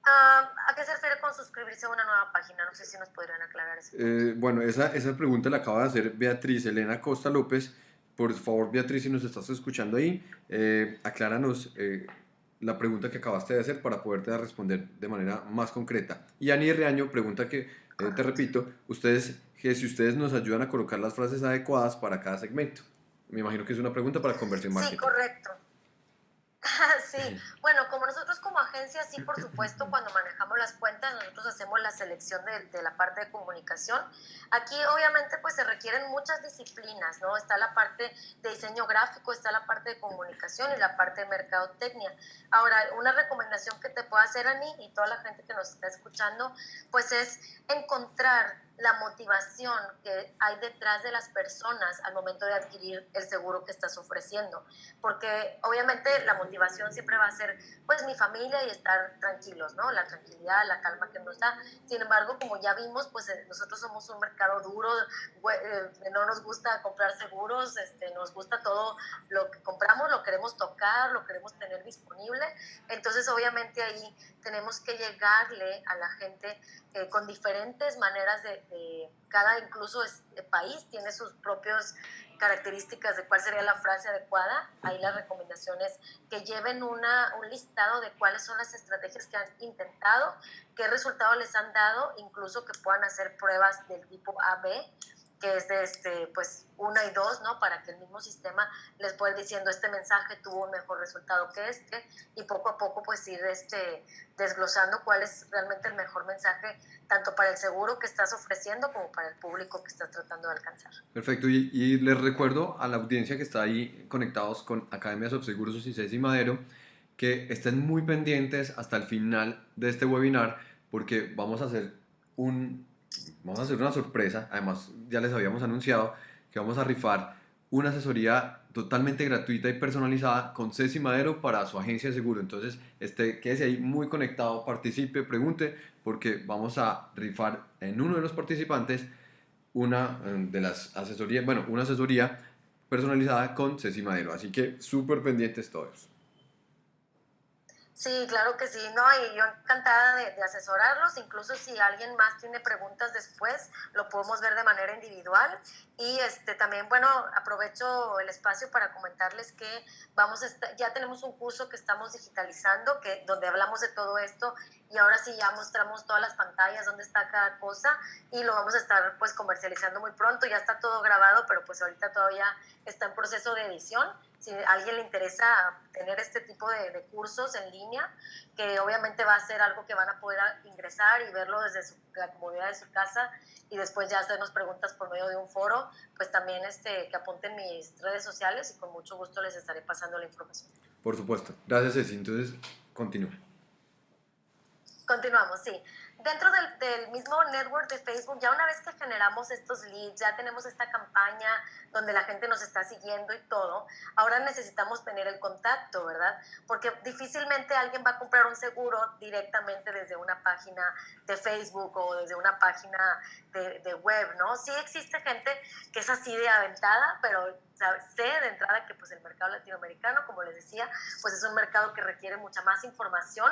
Ah, ¿A qué se refiere con suscribirse a una nueva página? No sé si nos podrían aclarar eso. Eh, bueno, esa, esa pregunta la acaba de hacer Beatriz Elena Costa López. Por favor, Beatriz, si nos estás escuchando ahí, eh, acláranos eh, la pregunta que acabaste de hacer para poderte responder de manera más concreta. Y Ani Reaño pregunta que, te repito, ustedes, que si ustedes nos ayudan a colocar las frases adecuadas para cada segmento. Me imagino que es una pregunta para conversión marketing. Sí, correcto. sí, bueno, como nosotros como agencia, sí, por supuesto, cuando manejamos las cuentas, nosotros hacemos la selección de, de, la parte de comunicación. Aquí, obviamente, pues se requieren muchas disciplinas, ¿no? Está la parte de diseño gráfico, está la parte de comunicación y la parte de mercadotecnia. Ahora, una recomendación que te puedo hacer, a mí y toda la gente que nos está escuchando, pues es encontrar la motivación que hay detrás de las personas al momento de adquirir el seguro que estás ofreciendo. Porque obviamente la motivación siempre va a ser, pues, mi familia y estar tranquilos, ¿no? La tranquilidad, la calma que nos da. Sin embargo, como ya vimos, pues eh, nosotros somos un mercado duro, eh, no nos gusta comprar seguros, este, nos gusta todo lo que compramos, lo queremos tocar, lo queremos tener disponible. Entonces, obviamente ahí tenemos que llegarle a la gente eh, con diferentes maneras de, cada incluso este país tiene sus propias características de cuál sería la frase adecuada. Ahí las recomendaciones que lleven una, un listado de cuáles son las estrategias que han intentado, qué resultados les han dado, incluso que puedan hacer pruebas del tipo AB que es este, pues, una y dos, ¿no? Para que el mismo sistema les pueda ir diciendo este mensaje tuvo un mejor resultado que este y poco a poco pues ir este, desglosando cuál es realmente el mejor mensaje tanto para el seguro que estás ofreciendo como para el público que estás tratando de alcanzar. Perfecto, y, y les recuerdo a la audiencia que está ahí conectados con Academias of Seguros y Madero que estén muy pendientes hasta el final de este webinar porque vamos a hacer un vamos a hacer una sorpresa, además ya les habíamos anunciado que vamos a rifar una asesoría totalmente gratuita y personalizada con Ceci Madero para su agencia de seguro. Entonces, este, quédese ahí muy conectado, participe, pregunte, porque vamos a rifar en uno de los participantes una eh, de las asesorías, bueno, una asesoría personalizada con Ceci Madero. Así que súper pendientes todos. Sí, claro que sí, ¿no? Y yo encantada de, asesorarlos, incluso si alguien más tiene preguntas después, lo podemos ver de manera individual. Y este, también, bueno, aprovecho el espacio para comentarles que vamos a ya tenemos un curso que estamos digitalizando, que, donde hablamos de todo esto y ahora sí ya mostramos todas las pantallas, donde está cada cosa y lo vamos a estar pues comercializando muy pronto, ya está todo grabado, pero pues ahorita todavía está en proceso de edición si a alguien le interesa tener este tipo de, cursos en línea, que obviamente va a ser algo que van a poder ingresar y verlo desde la comodidad de su casa y después ya hacernos preguntas por medio de un foro, pues también este, que apunten mis redes sociales y con mucho gusto les estaré pasando la información. Por supuesto. Gracias, Ceci. Entonces, continúa. Continuamos, sí dentro del, mismo network de Facebook, ya una vez que generamos estos leads, ya tenemos esta campaña donde la gente nos está siguiendo y todo, ahora necesitamos tener el contacto, ¿verdad? Porque difícilmente alguien va a comprar un seguro directamente desde una página de Facebook o desde una página de web, ¿no? Sí existe gente que es así de aventada, pero sé de entrada que pues el mercado latinoamericano, como les decía, pues es un mercado que requiere mucha más información.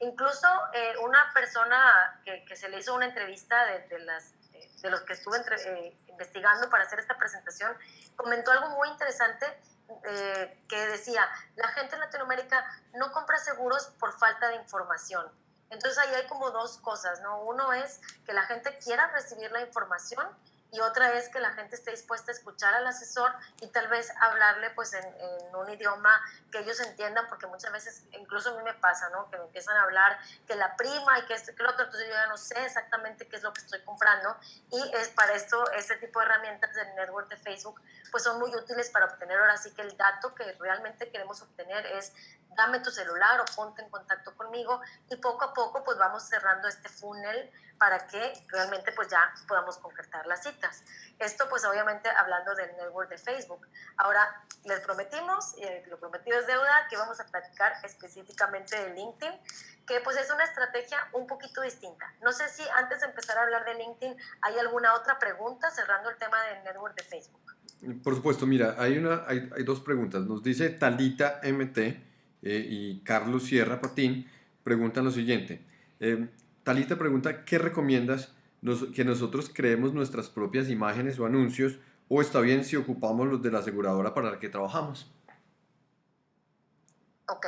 Incluso eh, una persona que, que, se le hizo una entrevista de, de las, de los que estuve eh, investigando para hacer esta presentación, comentó algo muy interesante eh, que decía, la gente en Latinoamérica no compra seguros por falta de información. Entonces ahí hay como dos cosas, ¿no? Uno es que la gente quiera recibir la información y otra es que la gente esté dispuesta a escuchar al asesor y tal vez hablarle pues en, un idioma que ellos entiendan, porque muchas veces, incluso a mí me pasa, ¿no? Que me empiezan a hablar que la prima y que esto y que lo otro, entonces yo ya no sé exactamente qué es lo que estoy comprando y es para esto, este tipo de herramientas del network de Facebook pues son muy útiles para obtener ahora sí que el dato que realmente queremos obtener es dame tu celular o ponte en contacto conmigo y poco a poco pues vamos cerrando este funnel para que realmente pues ya podamos concretar las citas. Esto pues obviamente hablando del network de Facebook. Ahora les prometimos, y lo prometido es deuda, que vamos a platicar específicamente de LinkedIn, que pues es una estrategia un poquito distinta. No sé si antes de empezar a hablar de LinkedIn hay alguna otra pregunta cerrando el tema del network de Facebook. Por supuesto, mira, hay, una, hay dos preguntas. Nos dice Talita MT eh, y Carlos Sierra Patín preguntan lo siguiente. Eh, Talita pregunta, ¿qué recomiendas que nosotros creemos nuestras propias imágenes o anuncios o está bien si ocupamos los de la aseguradora para la que trabajamos? Ok,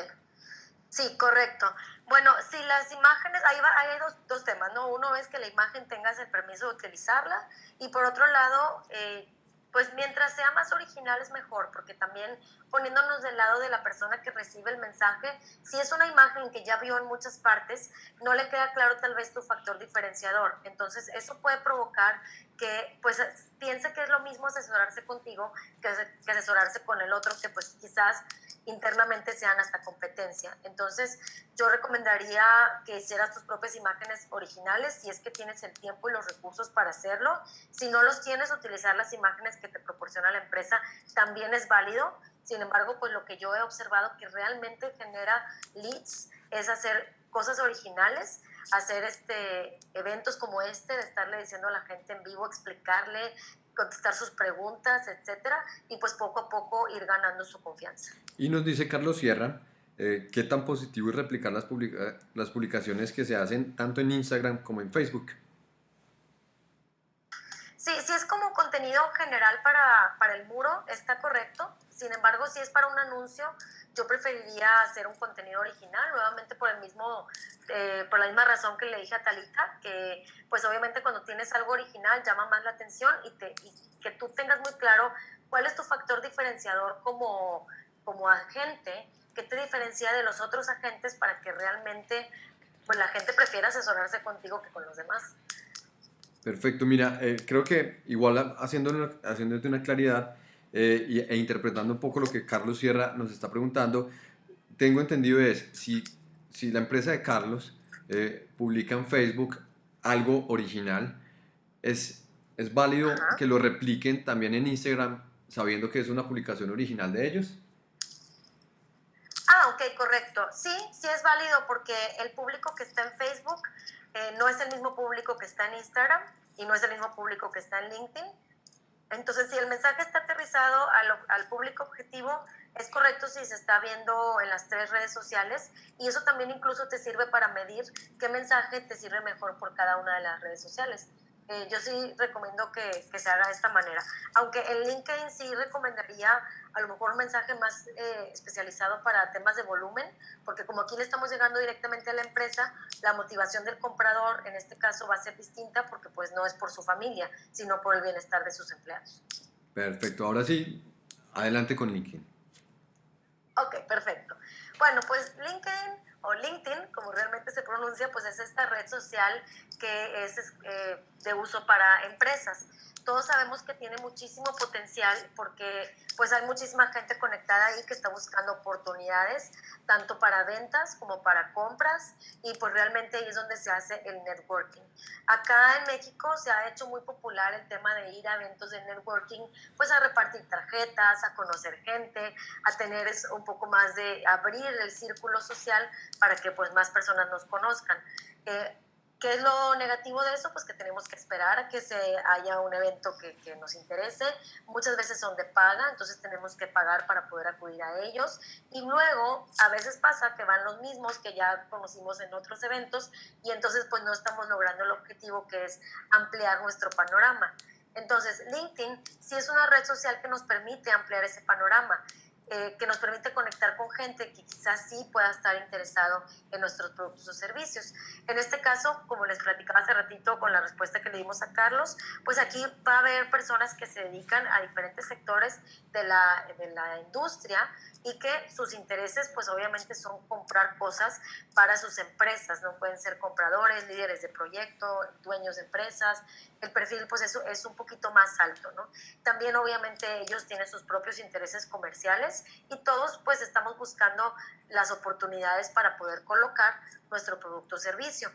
sí, correcto. Bueno, si las imágenes, ahí hay dos, temas, ¿no? Uno es que la imagen tengas el permiso de utilizarla y por otro lado, eh, pues mientras sea más original es mejor, porque también poniéndonos del lado de la persona que recibe el mensaje, si es una imagen que ya vio en muchas partes, no le queda claro tal vez tu factor diferenciador. Entonces eso puede provocar que pues piense que es lo mismo asesorarse contigo que, asesorarse con el otro, que pues quizás internamente sean hasta competencia. Entonces yo recomendaría que hicieras tus propias imágenes originales si es que tienes el tiempo y los recursos para hacerlo. Si no los tienes, utilizar las imágenes que te proporciona la empresa también es válido sin embargo, pues lo que yo he observado que realmente genera leads es hacer cosas originales, hacer este, eventos como este, de estarle diciendo a la gente en vivo, explicarle, contestar sus preguntas, etcétera, y pues poco a poco ir ganando su confianza. Y nos dice Carlos Sierra, eh, ¿qué tan positivo es replicar las, las publicaciones que se hacen tanto en Instagram como en Facebook? Sí, sí es como contenido general para, para el muro, está correcto. Sin embargo, si es para un anuncio, yo preferiría hacer un contenido original, nuevamente por el mismo, eh, por la misma razón que le dije a Talita, que pues obviamente cuando tienes algo original llama más la atención y, te, y que tú tengas muy claro cuál es tu factor diferenciador como, como agente, que te diferencia de los otros agentes para que realmente pues la gente prefiera asesorarse contigo que con los demás. Perfecto, mira, eh, creo que igual haciéndote una claridad eh, e interpretando un poco lo que Carlos Sierra nos está preguntando, tengo entendido es, si, si la empresa de Carlos eh, publica en Facebook algo original, es, es válido que lo repliquen también en Instagram sabiendo que es una publicación original de ellos. Ah, ok, correcto. Sí, sí es válido porque el público que está en Facebook eh, no es el mismo público que está en Instagram y no es el mismo público que está en LinkedIn. Entonces, si el mensaje está aterrizado al, público objetivo, es correcto si se está viendo en las tres redes sociales y eso también incluso te sirve para medir qué mensaje te sirve mejor por cada una de las redes sociales. Eh, yo sí recomiendo que, que, se haga de esta manera. Aunque en LinkedIn sí recomendaría a lo mejor un mensaje más eh, especializado para temas de volumen, porque como aquí le estamos llegando directamente a la empresa, la motivación del comprador en este caso va a ser distinta porque pues no es por su familia, sino por el bienestar de sus empleados. Perfecto, ahora sí, adelante con LinkedIn. Ok, perfecto. Bueno, pues LinkedIn o LinkedIn, como realmente se pronuncia, pues es esta red social que es eh, de uso para empresas todos sabemos que tiene muchísimo potencial porque pues hay muchísima gente conectada ahí que está buscando oportunidades tanto para ventas como para compras y pues realmente ahí es donde se hace el networking. Acá en México se ha hecho muy popular el tema de ir a eventos de networking, pues a repartir tarjetas, a conocer gente, a tener un poco más de abrir el círculo social para que pues más personas nos conozcan. Eh, ¿Qué es lo negativo de eso? Pues que tenemos que esperar a que se haya un evento que, que, nos interese. Muchas veces son de paga, entonces tenemos que pagar para poder acudir a ellos. Y luego, a veces pasa que van los mismos que ya conocimos en otros eventos y entonces pues no estamos logrando el objetivo que es ampliar nuestro panorama. Entonces, LinkedIn sí es una red social que nos permite ampliar ese panorama. Eh, que nos permite conectar con gente que quizás sí pueda estar interesado en nuestros productos o servicios. En este caso, como les platicaba hace ratito con la respuesta que le dimos a Carlos, pues aquí va a haber personas que se dedican a diferentes sectores de la, de la industria y que sus intereses pues obviamente son comprar cosas para sus empresas, no pueden ser compradores, líderes de proyecto, dueños de empresas, el perfil pues eso es un poquito más alto, ¿no? También obviamente ellos tienen sus propios intereses comerciales y todos pues estamos buscando las oportunidades para poder colocar nuestro producto o servicio.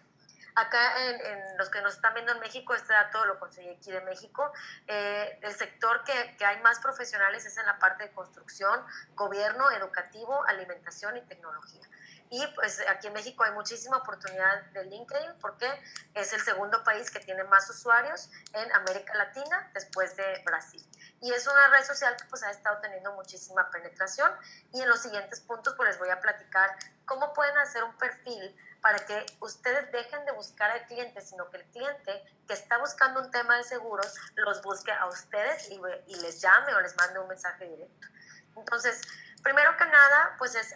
Acá en, los que nos están viendo en México, este dato lo conseguí aquí de México, eh, el sector que, que, hay más profesionales es en la parte de construcción, gobierno, educativo, alimentación y tecnología. Y pues aquí en México hay muchísima oportunidad de LinkedIn porque es el segundo país que tiene más usuarios en América Latina después de Brasil. Y es una red social que pues ha estado teniendo muchísima penetración y en los siguientes puntos pues les voy a platicar cómo pueden hacer un perfil para que ustedes dejen de buscar al cliente, sino que el cliente que está buscando un tema de seguros los busque a ustedes y, les llame o les mande un mensaje directo. Entonces, primero que nada, pues es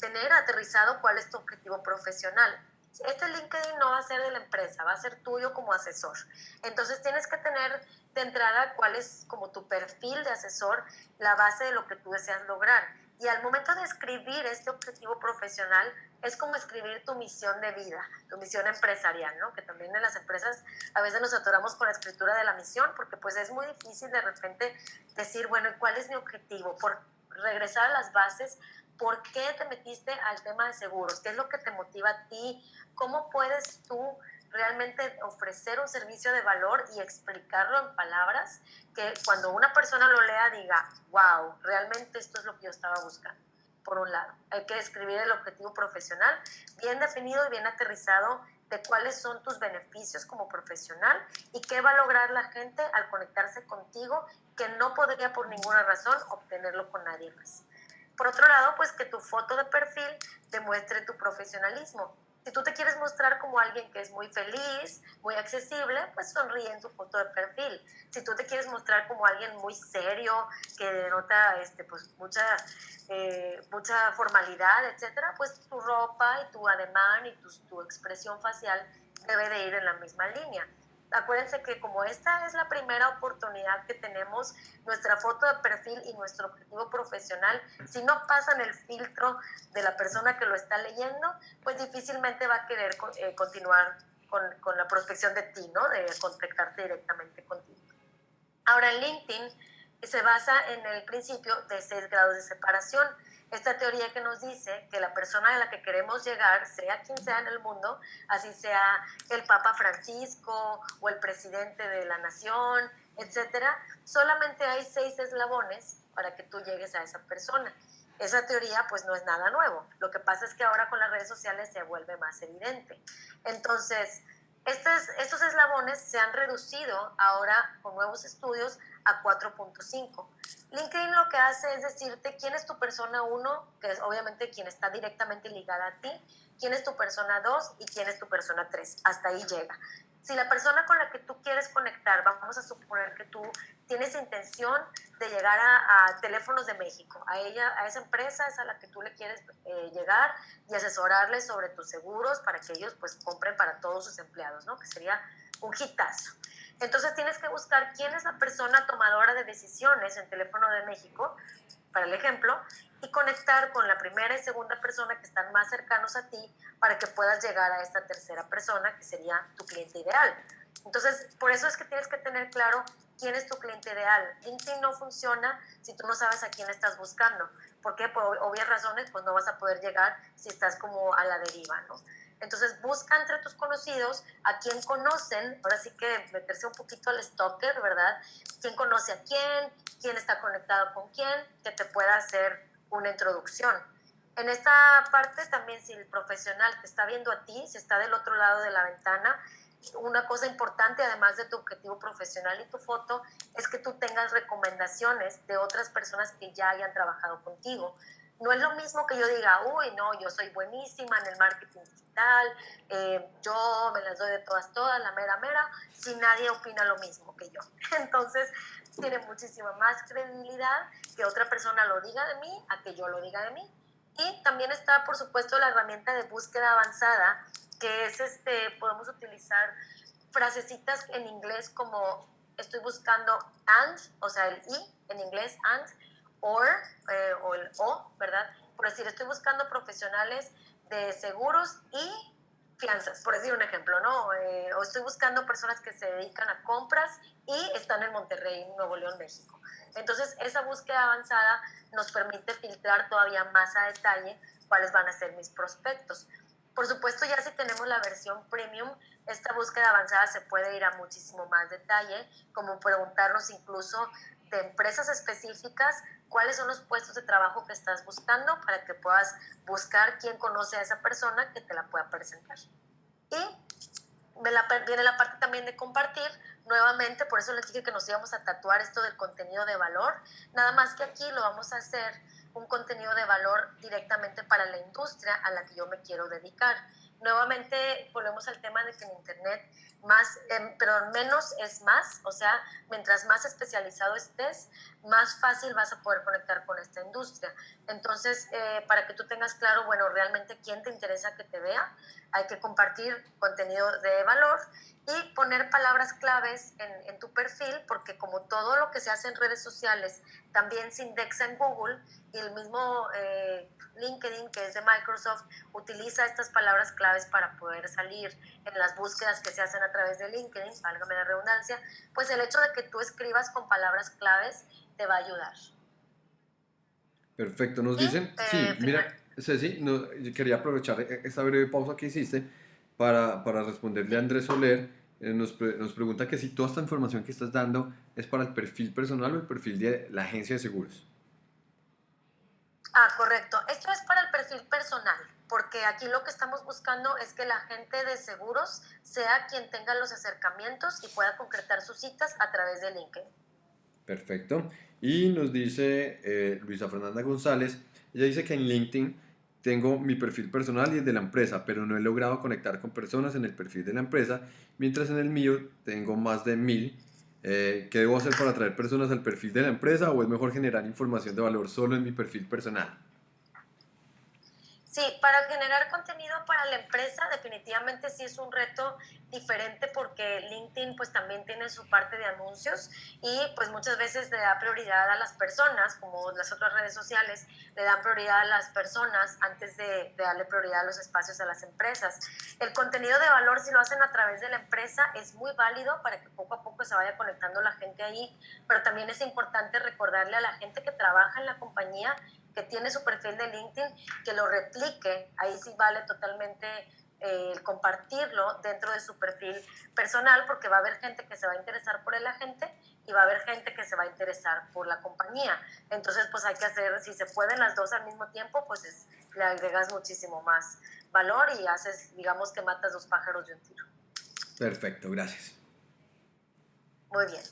tener aterrizado cuál es tu objetivo profesional. Este LinkedIn no va a ser de la empresa, va a ser tuyo como asesor. Entonces tienes que tener de entrada cuál es como tu perfil de asesor, la base de lo que tú deseas lograr. Y al momento de escribir este objetivo profesional, es como escribir tu misión de vida, tu misión empresarial, ¿no? Que también en las empresas a veces nos atoramos con la escritura de la misión, porque pues es muy difícil de repente decir, bueno, ¿cuál es mi objetivo? Por regresar a las bases, ¿por qué te metiste al tema de seguros? ¿Qué es lo que te motiva a ti? ¿Cómo puedes tú realmente ofrecer un servicio de valor y explicarlo en palabras que cuando una persona lo lea diga, wow, realmente esto es lo que yo estaba buscando. Por un lado, hay que describir el objetivo profesional bien definido y bien aterrizado de cuáles son tus beneficios como profesional y qué va a lograr la gente al conectarse contigo que no podría por ninguna razón obtenerlo con nadie más. Por otro lado, pues que tu foto de perfil demuestre tu profesionalismo Si tú te quieres mostrar como alguien que es muy feliz, muy accesible, pues sonríe en tu foto de perfil. Si tú te quieres mostrar como alguien muy serio, que denota este, pues, mucha, eh, mucha formalidad, etcétera, pues tu ropa y tu ademán y tu, tu expresión facial debe de ir en la misma línea acuérdense que como esta es la primera oportunidad que tenemos, nuestra foto de perfil y nuestro objetivo profesional, si no pasan el filtro de la persona que lo está leyendo, pues difícilmente va a querer eh, continuar con, con, la prospección de ti, ¿no? De contactarte directamente contigo. Ahora, LinkedIn se basa en el principio de seis grados de separación esta teoría que nos dice que la persona a la que queremos llegar, sea quien sea en el mundo, así sea el Papa Francisco o el presidente de la nación, etcétera, solamente hay seis eslabones para que tú llegues a esa persona. Esa teoría pues no es nada nuevo. Lo que pasa es que ahora con las redes sociales se vuelve más evidente. Entonces, estos, eslabones se han reducido ahora con nuevos estudios a 4.5. LinkedIn lo que hace es decirte quién es tu persona 1, que es obviamente quien está directamente ligada a ti, quién es tu persona 2 y quién es tu persona 3. Hasta ahí llega. Si la persona con la que tú quieres conectar, vamos a suponer que tú tienes intención de llegar a, teléfonos de México, a ella, a esa empresa es a la que tú le quieres eh, llegar y asesorarles sobre tus seguros para que ellos pues compren para todos sus empleados, ¿no? Que sería un hitazo. Entonces tienes que buscar quién es la persona tomadora de decisiones en Teléfono de México, para el ejemplo, y conectar con la primera y segunda persona que están más cercanos a ti para que puedas llegar a esta tercera persona que sería tu cliente ideal. Entonces, por eso es que tienes que tener claro quién es tu cliente ideal. LinkedIn no funciona si tú no sabes a quién estás buscando. porque Por obvias razones, pues no vas a poder llegar si estás como a la deriva, ¿no? Entonces busca entre tus conocidos a quien conocen, ahora sí que meterse un poquito al stalker, ¿verdad? ¿Quién conoce a quién? ¿Quién está conectado con quién? Que te pueda hacer una introducción. En esta parte también si el profesional te está viendo a ti, si está del otro lado de la ventana, una cosa importante además de tu objetivo profesional y tu foto es que tú tengas recomendaciones de otras personas que ya hayan trabajado contigo. No es lo mismo que yo diga, uy, no, yo soy buenísima en el marketing digital, eh, yo me las doy de todas, todas, la mera, mera, si nadie opina lo mismo que yo. Entonces, tiene muchísima más credibilidad que otra persona lo diga de mí a que yo lo diga de mí. Y también está, por supuesto, la herramienta de búsqueda avanzada, que es, este, podemos utilizar frasecitas en inglés como estoy buscando and, o sea, el i en inglés and, or, eh, o el o, ¿verdad? Por decir, estoy buscando profesionales de seguros y fianzas, por decir un ejemplo, ¿no? Eh, o estoy buscando personas que se dedican a compras y están en Monterrey, Nuevo León, México. Entonces, esa búsqueda avanzada nos permite filtrar todavía más a detalle cuáles van a ser mis prospectos. Por supuesto, ya si tenemos la versión premium, esta búsqueda avanzada se puede ir a muchísimo más detalle, como preguntarnos incluso de empresas específicas cuáles son los puestos de trabajo que estás buscando para que puedas buscar quién conoce a esa persona que te la pueda presentar. Y viene la parte también de compartir. Nuevamente, por eso les dije que nos íbamos a tatuar esto del contenido de valor. Nada más que aquí lo vamos a hacer un contenido de valor directamente para la industria a la que yo me quiero dedicar. Nuevamente volvemos al tema de que en Internet más, em, pero menos es más, o sea, mientras más especializado estés, más fácil vas a poder conectar con esta industria. Entonces, eh, para que tú tengas claro, bueno, realmente quién te interesa que te vea, hay que compartir contenido de valor y poner palabras claves en tu perfil, porque como todo lo que se hace en redes sociales también se indexa en Google y el mismo eh, LinkedIn, que es de Microsoft, utiliza estas palabras claves para poder salir en las búsquedas que se hacen a través de LinkedIn, válgame la redundancia, pues el hecho de que tú escribas con palabras claves te va a ayudar. Perfecto, nos dicen, eh, sí, mira, Ceci, no, quería aprovechar esta breve pausa que hiciste para, para responderle a Andrés Soler. Eh, nos, nos, pregunta que si toda esta información que estás dando es para el perfil personal o el perfil de la agencia de seguros. Ah, correcto. Esto es para el perfil personal, porque aquí lo que estamos buscando es que la gente de seguros sea quien tenga los acercamientos y pueda concretar sus citas a través de LinkedIn. Perfecto. Y nos dice eh, Luisa Fernanda González, ella dice que en LinkedIn tengo mi perfil personal y el de la empresa, pero no he logrado conectar con personas en el perfil de la empresa, mientras en el mío tengo más de mil. Eh, ¿Qué debo hacer para atraer personas al perfil de la empresa o es mejor generar información de valor solo en mi perfil personal? Sí, para generar contenido para la empresa definitivamente sí es un reto diferente porque LinkedIn pues también tiene su parte de anuncios y pues muchas veces le da prioridad a las personas, como las otras redes sociales, le dan prioridad a las personas antes de, de darle prioridad a los espacios a las empresas. El contenido de valor si lo hacen a través de la empresa es muy válido para que poco a poco se vaya conectando la gente ahí, pero también es importante recordarle a la gente que trabaja en la compañía que tiene su perfil de LinkedIn, que lo replique, ahí sí vale totalmente eh, compartirlo dentro de su perfil personal, porque va a haber gente que se va a interesar por el agente y va a haber gente que se va a interesar por la compañía. Entonces, pues hay que hacer, si se pueden las dos al mismo tiempo, pues le agregas muchísimo más valor y haces, digamos que matas dos pájaros de un tiro. Perfecto, gracias. Muy bien.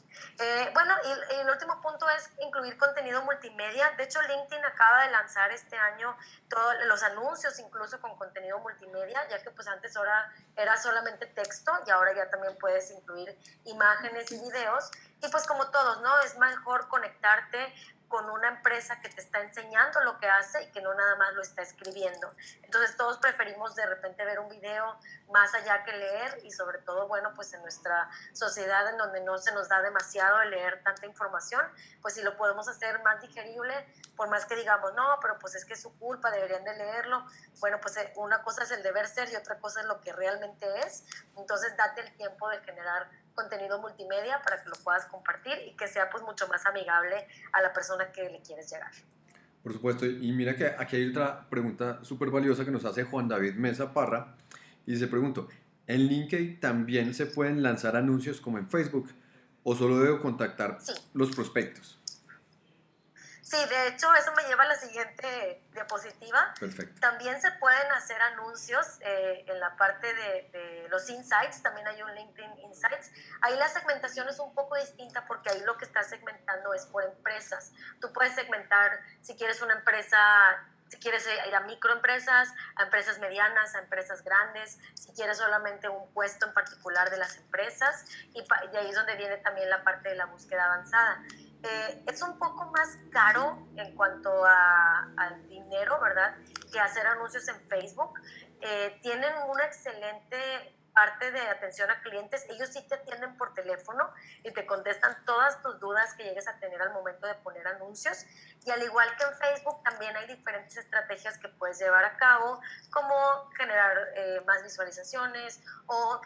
Eh, bueno, y, el último punto es incluir contenido multimedia. De hecho, LinkedIn acaba de lanzar este año todos los anuncios, incluso con contenido multimedia, ya que pues antes ahora era solamente texto y ahora ya también puedes incluir imágenes y videos. Y pues como todos, ¿no? Es mejor conectarte con una empresa que te está enseñando lo que hace y que no nada más lo está escribiendo. Entonces todos preferimos de repente ver un video más allá que leer y sobre todo, bueno, pues en nuestra sociedad en donde no se nos da demasiado leer tanta información, pues si lo podemos hacer más digerible, por más que digamos, no, pero pues es que es su culpa, deberían de leerlo, bueno, pues eh, una cosa es el deber ser y otra cosa es lo que realmente es. Entonces date el tiempo de generar contenido multimedia para que lo puedas compartir y que sea pues mucho más amigable a la persona que le quieres llegar. Por supuesto, y mira que aquí hay otra pregunta súper valiosa que nos hace Juan David Mesa Parra y se pregunta, ¿en LinkedIn también se pueden lanzar anuncios como en Facebook o solo debo contactar los prospectos? Sí, de hecho, eso me lleva a la siguiente diapositiva. Perfecto. También se pueden hacer anuncios eh, en la parte de, los insights, también hay un LinkedIn Insights. Ahí la segmentación es un poco distinta porque ahí lo que estás segmentando es por empresas. Tú puedes segmentar, si quieres una empresa si quieres ir a microempresas, a empresas medianas, a empresas grandes, si quieres solamente un puesto en particular de las empresas, y, y ahí es donde viene también la parte de la búsqueda avanzada. Eh, es un poco más caro en cuanto a, al dinero, ¿verdad? Que hacer anuncios en Facebook. Eh, tienen una excelente parte de atención a clientes, ellos sí te atienden por teléfono y te contestan todas tus dudas que llegues a tener al momento de poner anuncios. Y al igual que en Facebook, también hay diferentes estrategias que puedes llevar a cabo, como generar eh, más visualizaciones o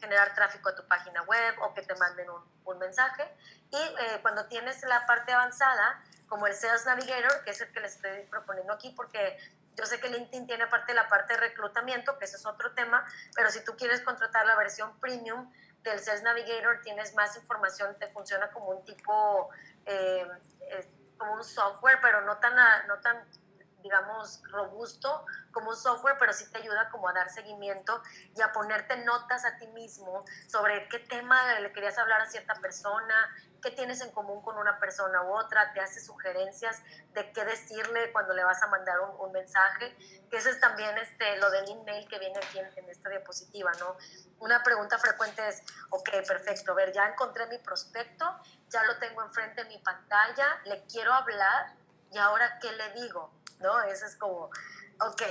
generar tráfico a tu página web o que te manden un, un mensaje. Y eh, cuando tienes la parte avanzada, como el Sales Navigator, que es el que les estoy proponiendo aquí, porque yo sé que LinkedIn tiene aparte la parte de reclutamiento, que ese es otro tema, pero si tú quieres contratar la versión premium del Sales Navigator, tienes más información, te funciona como un tipo, eh, eh, como un software, pero no tan, no tan digamos, robusto como un software, pero sí te ayuda como a dar seguimiento y a ponerte notas a ti mismo sobre qué tema le querías hablar a cierta persona, qué tienes en común con una persona u otra, te hace sugerencias de qué decirle cuando le vas a mandar un, mensaje, que eso es también este, lo del email que viene aquí en, en, esta diapositiva, ¿no? Una pregunta frecuente es, ok, perfecto, a ver, ya encontré mi prospecto, ya lo tengo enfrente de mi pantalla, le quiero hablar y ahora qué le digo, ¿no? Eso es como, ok,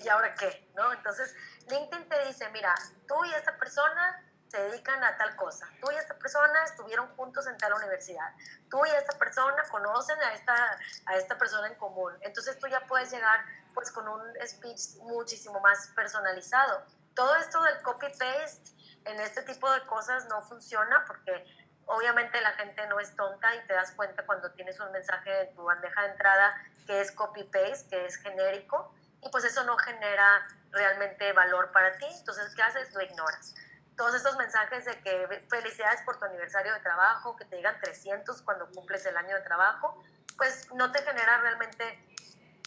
¿y ahora qué? ¿no? Entonces, LinkedIn te dice, mira, tú y esta persona se dedican a tal cosa. Tú y esta persona estuvieron juntos en tal universidad. Tú y esta persona conocen a esta, a esta persona en común. Entonces tú ya puedes llegar pues con un speech muchísimo más personalizado. Todo esto del copy-paste en este tipo de cosas no funciona porque obviamente la gente no es tonta y te das cuenta cuando tienes un mensaje en tu bandeja de entrada que es copy-paste, que es genérico, y pues eso no genera realmente valor para ti. Entonces, ¿qué haces? Lo ignoras todos estos mensajes de que felicidades por tu aniversario de trabajo, que te digan 300 cuando cumples el año de trabajo, pues no te genera realmente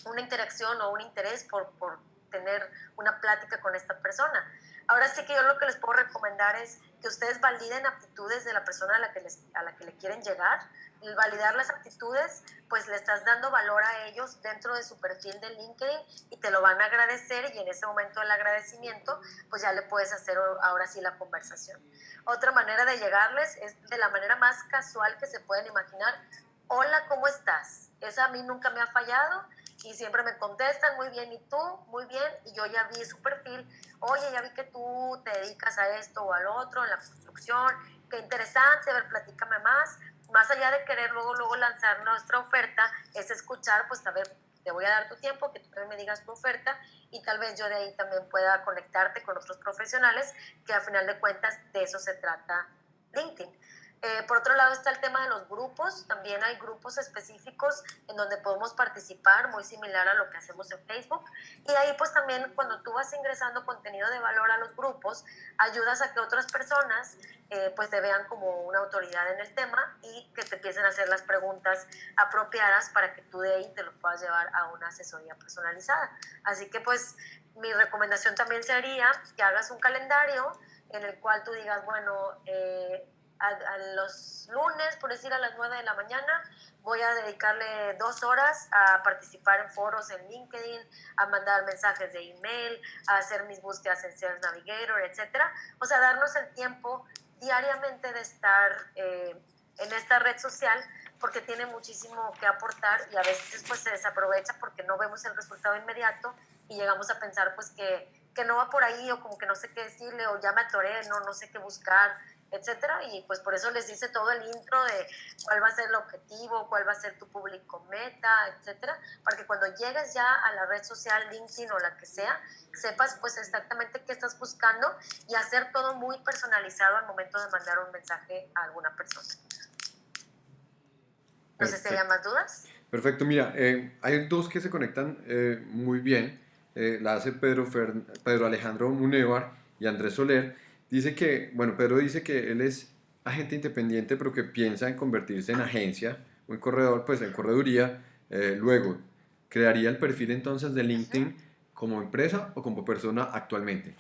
una interacción o un interés por, por tener una plática con esta persona. Ahora sí que yo lo que les puedo recomendar es que ustedes validen aptitudes de la persona a la que, les, a la que le quieren llegar. El validar las aptitudes, pues le estás dando valor a ellos dentro de su perfil de LinkedIn y te lo van a agradecer y en ese momento del agradecimiento, pues ya le puedes hacer ahora sí la conversación. Otra manera de llegarles es de la manera más casual que se pueden imaginar. Hola, ¿cómo estás? Esa a mí nunca me ha fallado y siempre me contestan muy bien y tú, muy bien, y yo ya vi su perfil, oye, ya vi que tú te dedicas a esto o al otro, en la construcción, qué interesante, a ver, platícame más. Más allá de querer luego, luego lanzar nuestra oferta, es escuchar, pues a ver, te voy a dar tu tiempo, que tú también me digas tu oferta y tal vez yo de ahí también pueda conectarte con otros profesionales, que al final de cuentas de eso se trata LinkedIn. Eh, por otro lado está el tema de los grupos. También hay grupos específicos en donde podemos participar, muy similar a lo que hacemos en Facebook. Y ahí pues también cuando tú vas ingresando contenido de valor a los grupos, ayudas a que otras personas eh, pues te vean como una autoridad en el tema y que te empiecen a hacer las preguntas apropiadas para que tú de ahí te lo puedas llevar a una asesoría personalizada. Así que pues mi recomendación también sería que hagas un calendario en el cual tú digas, bueno, eh, a, los lunes, por decir a las 9 de la mañana, voy a dedicarle dos horas a participar en foros en LinkedIn, a mandar mensajes de email, a hacer mis búsquedas en Sales Navigator, etc. O sea, darnos el tiempo diariamente de estar eh, en esta red social porque tiene muchísimo que aportar y a veces pues se desaprovecha porque no vemos el resultado inmediato y llegamos a pensar pues que, que no va por ahí o como que no sé qué decirle o ya me atoré, no, no sé qué buscar etcétera, y pues por eso les dice todo el intro de cuál va a ser el objetivo, cuál va a ser tu público meta, etcétera, para que cuando llegues ya a la red social LinkedIn o la que sea, sepas pues exactamente qué estás buscando y hacer todo muy personalizado al momento de mandar un mensaje a alguna persona. No sé si hay más dudas. Perfecto, mira, eh, hay dos que se conectan eh, muy bien, eh, la hace Pedro, Pedro Alejandro Munevar y Andrés Soler, Dice que, bueno, Pedro dice que él es agente independiente, pero que piensa en convertirse en agencia o en corredor, pues en correduría. Eh, luego, ¿crearía el perfil entonces de LinkedIn como empresa o como persona actualmente?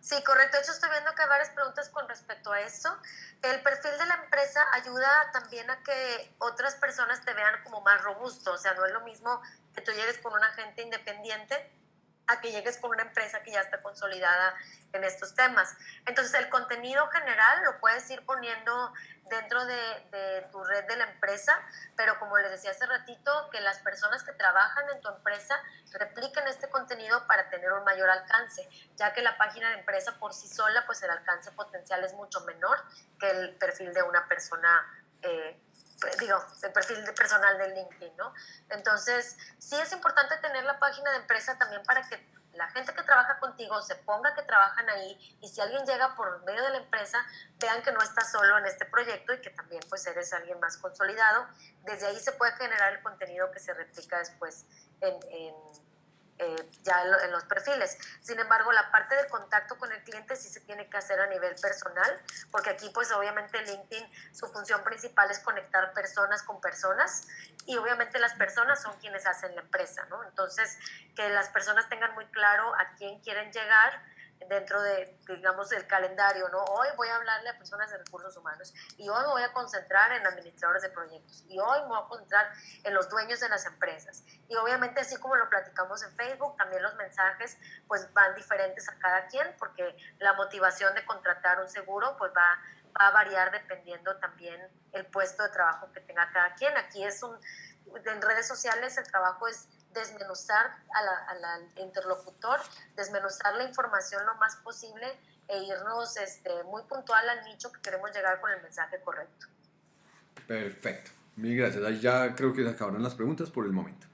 Sí, correcto. De hecho, estoy viendo que hay varias preguntas con respecto a eso. El perfil de la empresa ayuda también a que otras personas te vean como más robusto. O sea, no es lo mismo que tú llegues con un agente independiente a que llegues con una empresa que ya está consolidada en estos temas. Entonces, el contenido general lo puedes ir poniendo dentro de, tu red de la empresa, pero como les decía hace ratito, que las personas que trabajan en tu empresa repliquen este contenido para tener un mayor alcance, ya que la página de empresa por sí sola, pues el alcance potencial es mucho menor que el perfil de una persona. Eh, digo, el perfil personal de LinkedIn, ¿no? Entonces, sí es importante tener la página de empresa también para que la gente que trabaja contigo se ponga que trabajan ahí y si alguien llega por medio de la empresa, vean que no estás solo en este proyecto y que también pues eres alguien más consolidado. Desde ahí se puede generar el contenido que se replica después en ya en, los perfiles. Sin embargo, la parte del contacto con el cliente sí se tiene que hacer a nivel personal, porque aquí pues obviamente LinkedIn, su función principal es conectar personas con personas y obviamente las personas son quienes hacen la empresa, ¿no? Entonces, que las personas tengan muy claro a quién quieren llegar dentro de, digamos, el calendario, ¿no? Hoy voy a hablarle a personas de recursos humanos y hoy me voy a concentrar en administradores de proyectos y hoy me voy a concentrar en los dueños de las empresas. Y obviamente, así como lo platicamos en Facebook, también los mensajes pues van diferentes a cada quien porque la motivación de contratar un seguro pues va, va a variar dependiendo también el puesto de trabajo que tenga cada quien. Aquí es un, en redes sociales el trabajo es desmenuzar al interlocutor, desmenuzar la información lo más posible e irnos este, muy puntual al nicho que queremos llegar con el mensaje correcto. Perfecto. Mil gracias. Ahí ya creo que se acabaron las preguntas por el momento.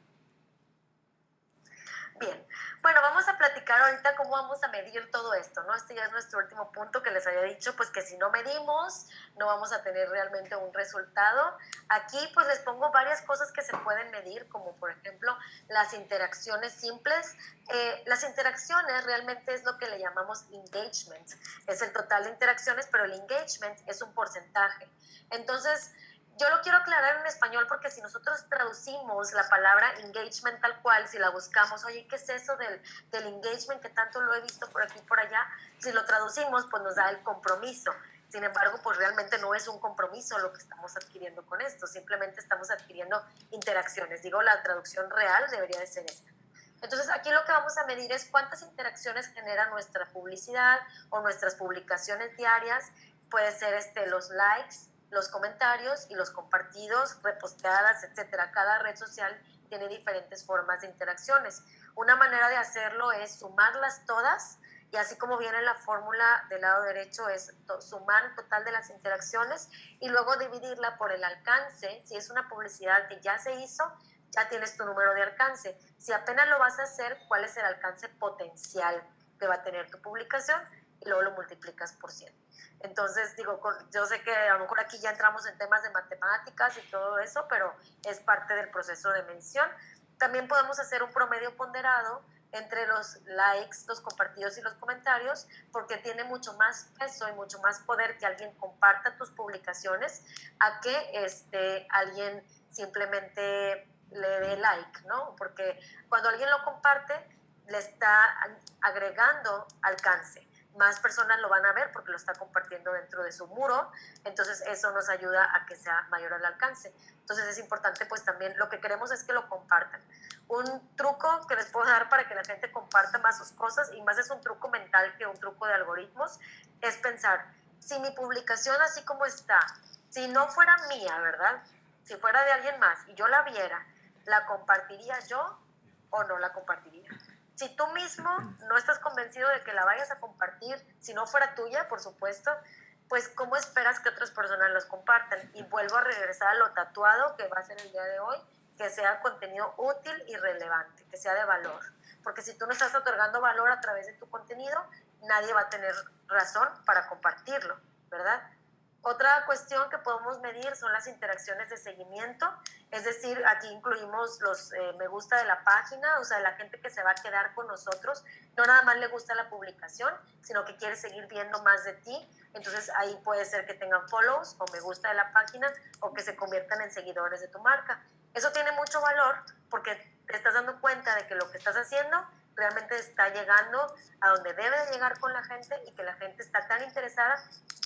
Bueno, vamos a platicar ahorita cómo vamos a medir todo esto, ¿no? Este ya es nuestro último punto que les había dicho, pues que si no medimos, no vamos a tener realmente un resultado. Aquí pues les pongo varias cosas que se pueden medir, como por ejemplo las interacciones simples. Eh, las interacciones realmente es lo que le llamamos engagement, es el total de interacciones, pero el engagement es un porcentaje. Entonces, yo lo quiero aclarar en español porque si nosotros traducimos la palabra engagement tal cual, si la buscamos, oye, ¿qué es eso del, del engagement que tanto lo he visto por aquí y por allá? Si lo traducimos, pues nos da el compromiso. Sin embargo, pues realmente no es un compromiso lo que estamos adquiriendo con esto, simplemente estamos adquiriendo interacciones. Digo, la traducción real debería de ser esta. Entonces, aquí lo que vamos a medir es cuántas interacciones genera nuestra publicidad o nuestras publicaciones diarias. Puede ser este, los likes, los comentarios y los compartidos, reposteadas, etcétera. Cada red social tiene diferentes formas de interacciones. Una manera de hacerlo es sumarlas todas y así como viene la fórmula del lado derecho es sumar el total de las interacciones y luego dividirla por el alcance. Si es una publicidad que ya se hizo, ya tienes tu número de alcance. Si apenas lo vas a hacer, ¿cuál es el alcance potencial que va a tener tu publicación? Luego lo multiplicas por 100. Entonces, digo, yo sé que a lo mejor aquí ya entramos en temas de matemáticas y todo eso, pero es parte del proceso de mención. También podemos hacer un promedio ponderado entre los likes, los compartidos y los comentarios, porque tiene mucho más peso y mucho más poder que alguien comparta tus publicaciones a que este, alguien simplemente le dé like, ¿no? Porque cuando alguien lo comparte, le está agregando alcance más personas lo van a ver porque lo está compartiendo dentro de su muro, entonces eso nos ayuda a que sea mayor el alcance. Entonces es importante pues también, lo que queremos es que lo compartan. Un truco que les puedo dar para que la gente comparta más sus cosas, y más es un truco mental que un truco de algoritmos, es pensar, si mi publicación así como está, si no fuera mía, ¿verdad? Si fuera de alguien más y yo la viera, ¿la compartiría yo o no la compartiría? Si tú mismo no estás convencido de que la vayas a compartir, si no fuera tuya, por supuesto, pues ¿cómo esperas que otras personas los compartan? Y vuelvo a regresar a lo tatuado que va a ser el día de hoy, que sea contenido útil y relevante, que sea de valor. Porque si tú no estás otorgando valor a través de tu contenido, nadie va a tener razón para compartirlo, ¿verdad? Otra cuestión que podemos medir son las interacciones de seguimiento, es decir, aquí incluimos los eh, me gusta de la página, o sea, la gente que se va a quedar con nosotros, no nada más le gusta la publicación, sino que quiere seguir viendo más de ti, entonces ahí puede ser que tengan follows o me gusta de la página o que se conviertan en seguidores de tu marca. Eso tiene mucho valor porque te estás dando cuenta de que lo que estás haciendo realmente está llegando a donde debe de llegar con la gente y que la gente está tan interesada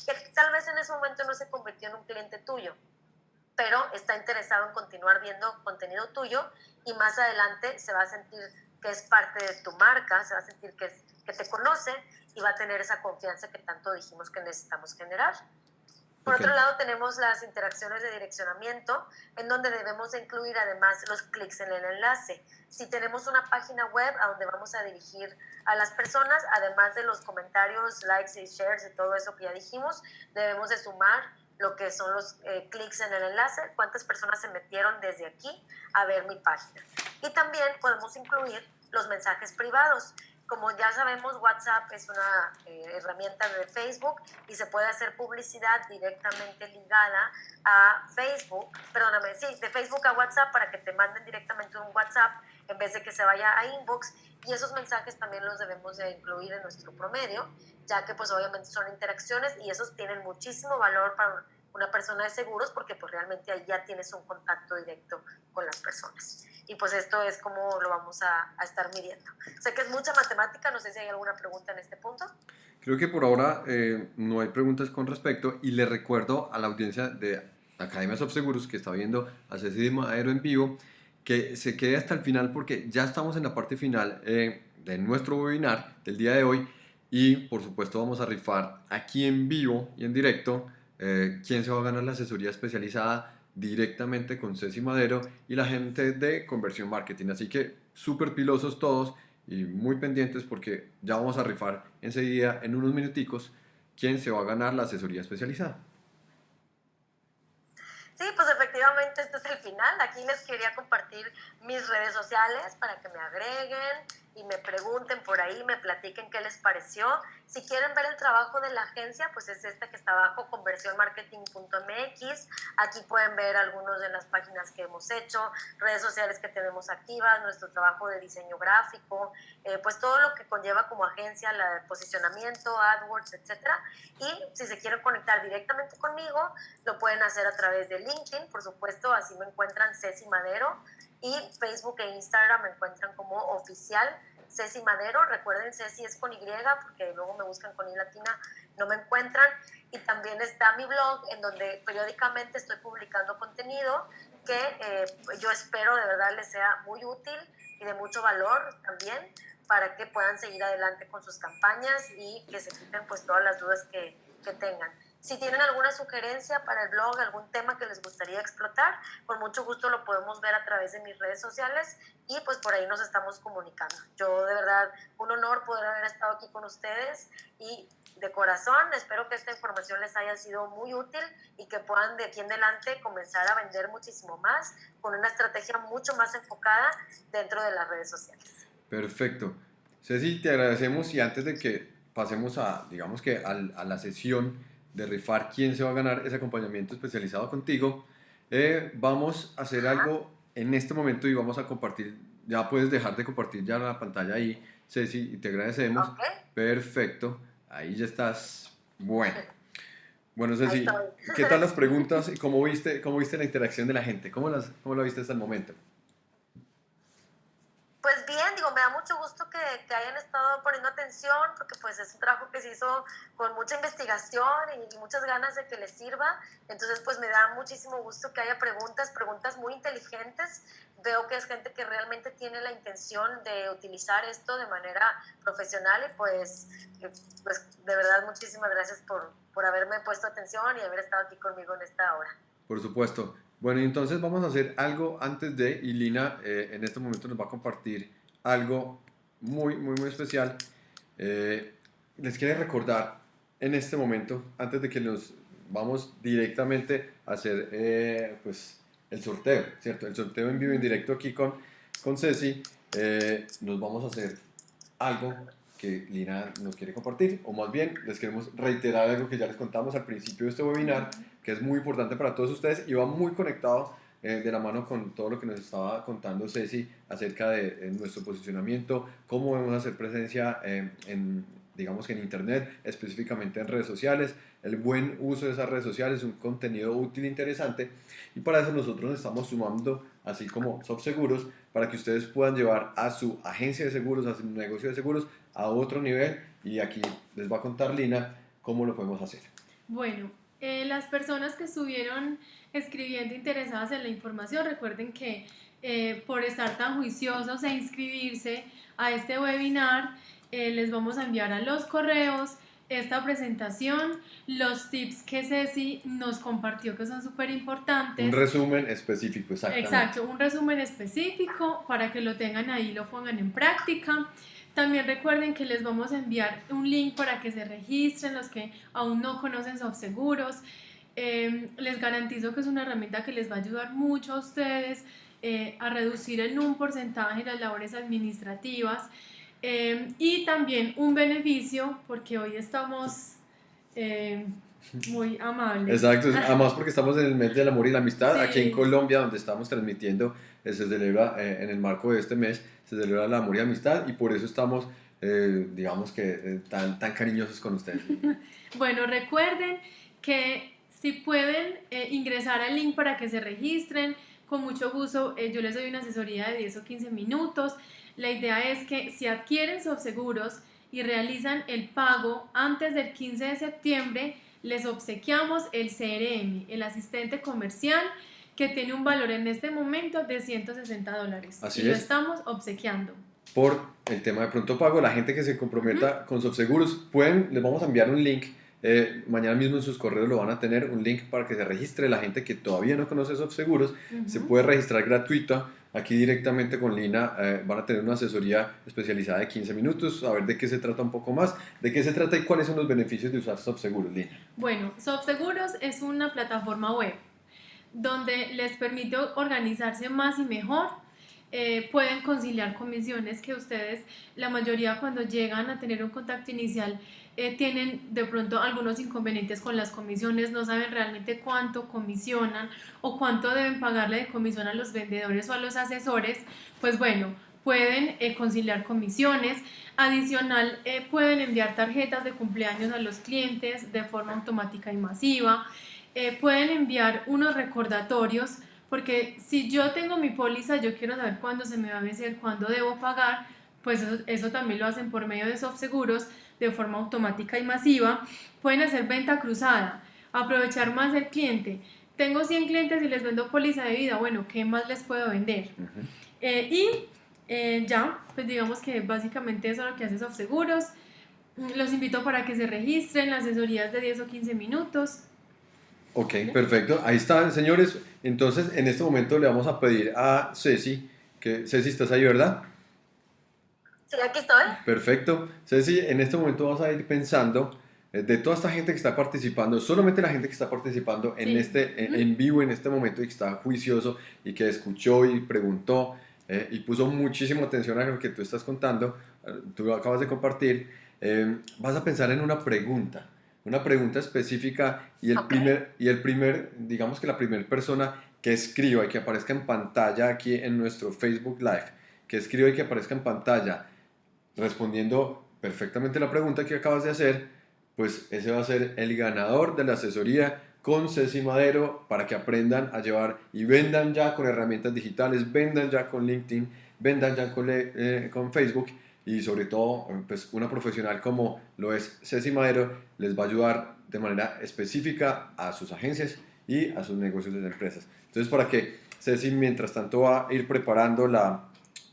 que tal vez en ese momento no se convirtió en un cliente tuyo, pero está interesado en continuar viendo contenido tuyo y más adelante se va a sentir que es parte de tu marca, se va a sentir que, que te conoce y va a tener esa confianza que tanto dijimos que necesitamos generar. Por otro lado, tenemos las interacciones de direccionamiento, en donde debemos incluir además los clics en el enlace. Si tenemos una página web a donde vamos a dirigir a las personas, además de los comentarios, likes y shares y todo eso que ya dijimos, debemos de sumar lo que son los eh, clics en el enlace, cuántas personas se metieron desde aquí a ver mi página. Y también podemos incluir los mensajes privados. Como ya sabemos, WhatsApp es una eh, herramienta de Facebook y se puede hacer publicidad directamente ligada a Facebook, perdóname, sí, de Facebook a WhatsApp para que te manden directamente un WhatsApp en vez de que se vaya a inbox y esos mensajes también los debemos de incluir en nuestro promedio, ya que pues obviamente son interacciones y esos tienen muchísimo valor para una persona de seguros porque pues realmente ahí ya tienes un contacto directo con las personas. Y pues esto es como lo vamos a, a estar midiendo. Sé que es mucha matemática, no sé si hay alguna pregunta en este punto. Creo que por ahora eh, no hay preguntas con respecto y le recuerdo a la audiencia de Academia Seguros que está viendo a Ceci Aero en vivo que se quede hasta el final porque ya estamos en la parte final eh, de nuestro webinar del día de hoy y por supuesto vamos a rifar aquí en vivo y en directo eh, quién se va a ganar la asesoría especializada directamente con Ceci Madero y la gente de Conversión Marketing. Así que súper pilosos todos y muy pendientes porque ya vamos a rifar enseguida en unos minuticos quién se va a ganar la asesoría especializada. Sí, pues efectivamente este es el final. Aquí les quería compartir mis redes sociales para que me agreguen. Y me pregunten por ahí, me platiquen qué les pareció. Si quieren ver el trabajo de la agencia, pues es esta que está abajo, conversionmarketing.mx. Aquí pueden ver algunas de las páginas que hemos hecho, redes sociales que tenemos activas, nuestro trabajo de diseño gráfico, eh, pues todo lo que conlleva como agencia, el posicionamiento, AdWords, etcétera. Y si se quieren conectar directamente conmigo, lo pueden hacer a través de LinkedIn, por supuesto, así me encuentran Ceci Madero y Facebook e Instagram me encuentran como oficial Ceci Madero. Recuerden, Ceci es con Y, porque luego me buscan con I latina, no me encuentran. Y también está mi blog, en donde periódicamente estoy publicando contenido que eh, yo espero de verdad les sea muy útil y de mucho valor también para que puedan seguir adelante con sus campañas y que se quiten pues todas las dudas que, que tengan. Si tienen alguna sugerencia para el blog, algún tema que les gustaría explotar, con mucho gusto lo podemos ver a través de mis redes sociales y pues por ahí nos estamos comunicando. Yo de verdad, un honor poder haber estado aquí con ustedes y de corazón espero que esta información les haya sido muy útil y que puedan de aquí en adelante comenzar a vender muchísimo más con una estrategia mucho más enfocada dentro de las redes sociales. Perfecto. Ceci, te agradecemos y antes de que pasemos a, digamos que a la sesión, de rifar quién se va a ganar ese acompañamiento especializado contigo, eh, vamos a hacer algo en este momento y vamos a compartir, ya puedes dejar de compartir ya la pantalla ahí, Ceci, y te agradecemos. Perfecto, ahí ya estás. Bueno. Bueno, Ceci, ¿qué tal las preguntas y cómo viste, cómo viste la interacción de la gente? ¿Cómo, las, cómo lo viste hasta el momento? Pues bien, digo, me da mucho gusto que, hayan estado poniendo atención, porque pues es un trabajo que se hizo con mucha investigación y, muchas ganas de que les sirva. Entonces, pues me da muchísimo gusto que haya preguntas, preguntas muy inteligentes. Veo que es gente que realmente tiene la intención de utilizar esto de manera profesional y pues, pues de verdad muchísimas gracias por, por haberme puesto atención y haber estado aquí conmigo en esta hora. Por supuesto. Bueno, entonces vamos a hacer algo antes de, y Lina eh, en este momento nos va a compartir algo muy, muy, muy especial. Eh, les quiero recordar en este momento, antes de que nos vamos directamente a hacer eh, pues, el sorteo, ¿cierto? El sorteo en vivo, en directo aquí con, con Ceci, nos vamos a hacer algo que Lina nos quiere compartir, o más bien les queremos reiterar algo que ya les contamos al principio de este webinar, que es muy importante para todos ustedes y va muy conectado eh, de la mano con todo lo que nos estaba contando Ceci acerca de nuestro posicionamiento, cómo a hacer presencia eh, en, digamos que en Internet, específicamente en redes sociales, el buen uso de esas redes sociales, un contenido útil e interesante. Y para eso nosotros nos estamos sumando, así como SoftSeguros, para que ustedes puedan llevar a su agencia de seguros, a su negocio de seguros, a otro nivel. Y aquí les va a contar Lina cómo lo podemos hacer. Bueno, eh, las personas que estuvieron escribiendo interesadas en la información, recuerden que eh, por estar tan juiciosos e inscribirse a este webinar, eh, les vamos a enviar a los correos esta presentación, los tips que Ceci nos compartió que son súper importantes. Un resumen específico, exactamente. Exacto, un resumen específico para que lo tengan ahí, lo pongan en práctica. También recuerden que les vamos a enviar un link para que se registren los que aún no conocen SoftSeguros. Eh, les garantizo que es una herramienta que les va a ayudar mucho a ustedes eh, a reducir en un porcentaje las labores administrativas eh, y también un beneficio porque hoy estamos eh, muy amables. Exacto, además porque estamos en el mes del amor y la amistad, aquí en Colombia donde estamos transmitiendo, se celebra en el marco de este mes se celebra la amor y amistad y por eso estamos, eh, digamos que, eh, tan, tan cariñosos con ustedes. bueno, recuerden que si pueden eh, ingresar al link para que se registren, con mucho gusto yo les doy una asesoría de 10 o 15 minutos. La idea es que si adquieren seguros y realizan el pago antes del 15 de septiembre, les obsequiamos el CRM, el asistente comercial que tiene un valor en este momento de 160 dólares. Así y lo estamos obsequiando. Por el tema de pronto pago, la gente que se comprometa con Subseguros, pueden, les vamos a enviar un link. Eh, mañana mismo en sus correos lo van a tener un link para que se registre. La gente que todavía no conoce Subseguros se puede registrar gratuita. Aquí directamente con Lina eh, van a tener una asesoría especializada de 15 minutos, a ver de qué se trata un poco más, de qué se trata y cuáles son los beneficios de usar Subseguros, Lina. Bueno, Subseguros es una plataforma web donde les permite organizarse más y mejor. eh, pueden conciliar comisiones que ustedes, la mayoría cuando llegan a tener un contacto inicial, eh, tienen de pronto algunos inconvenientes con las comisiones, no saben realmente cuánto comisionan o cuánto deben pagarle de comisión a los vendedores o a los asesores, pues bueno, pueden eh, conciliar comisiones. Adicional, pueden enviar tarjetas de cumpleaños a los clientes de forma automática y masiva. Pueden enviar unos recordatorios porque si yo tengo mi póliza, yo quiero saber cuándo se me va a vencer, cuándo debo pagar, pues eso, también lo hacen por medio de soft seguros de forma automática y masiva. Pueden hacer venta cruzada, aprovechar más el cliente. Tengo 100 clientes y les vendo póliza de vida, bueno, ¿qué más les puedo vender? Eh, y eh, ya, pues digamos que básicamente eso es lo que hace soft seguros. Los invito para que se registren, las asesorías de 10 o 15 minutos. Ok, perfecto. Ahí están, señores. Entonces, en este momento le vamos a pedir a Ceci, que Ceci, ¿estás ahí, verdad? Sí, aquí estoy. Perfecto. Ceci, en este momento vamos a ir pensando eh, de toda esta gente que está participando, solamente la gente que está participando en, este, en, vivo en este momento y que está juicioso y que escuchó y preguntó eh, y puso muchísima atención a lo que tú estás contando, eh, tú lo acabas de compartir, vas a pensar en una pregunta una pregunta específica y el, primer, y el primer, digamos que la primera persona que escriba y que aparezca en pantalla aquí en nuestro Facebook Live, que escriba y que aparezca en pantalla respondiendo perfectamente la pregunta que acabas de hacer, pues ese va a ser el ganador de la asesoría con Ceci Madero para que aprendan a llevar y vendan ya con herramientas digitales, vendan ya con LinkedIn, vendan ya con, eh, con Facebook y sobre todo pues una profesional como lo es Ceci Madero les va a ayudar de manera específica a sus agencias y a sus negocios de empresas. Entonces para que Ceci mientras tanto va a ir preparando la,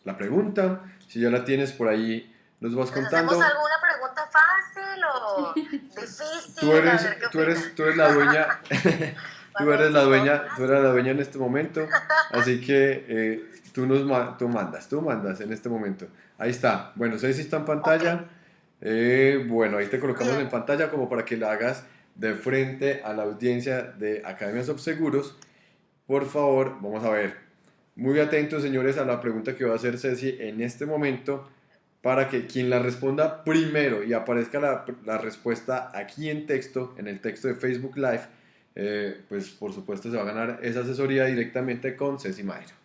la pregunta, si ya la tienes por ahí nos vas contando. ¿Hacemos alguna pregunta fácil o difícil? Tú eres, tú eres, tú eres la dueña. tú eres la dueña, tú eres la dueña en este momento, así que eh, tú nos tú mandas, tú mandas en este momento. Ahí está. Bueno, sé si está en pantalla. Eh, bueno, ahí te colocamos en pantalla como para que la hagas de frente a la audiencia de Academias of Seguros. Por favor, vamos a ver. Muy atentos, señores, a la pregunta que va a hacer Ceci en este momento para que quien la responda primero y aparezca la, la respuesta aquí en texto, en el texto de Facebook Live, eh, pues por supuesto se va a ganar esa asesoría directamente con Ceci Mayer.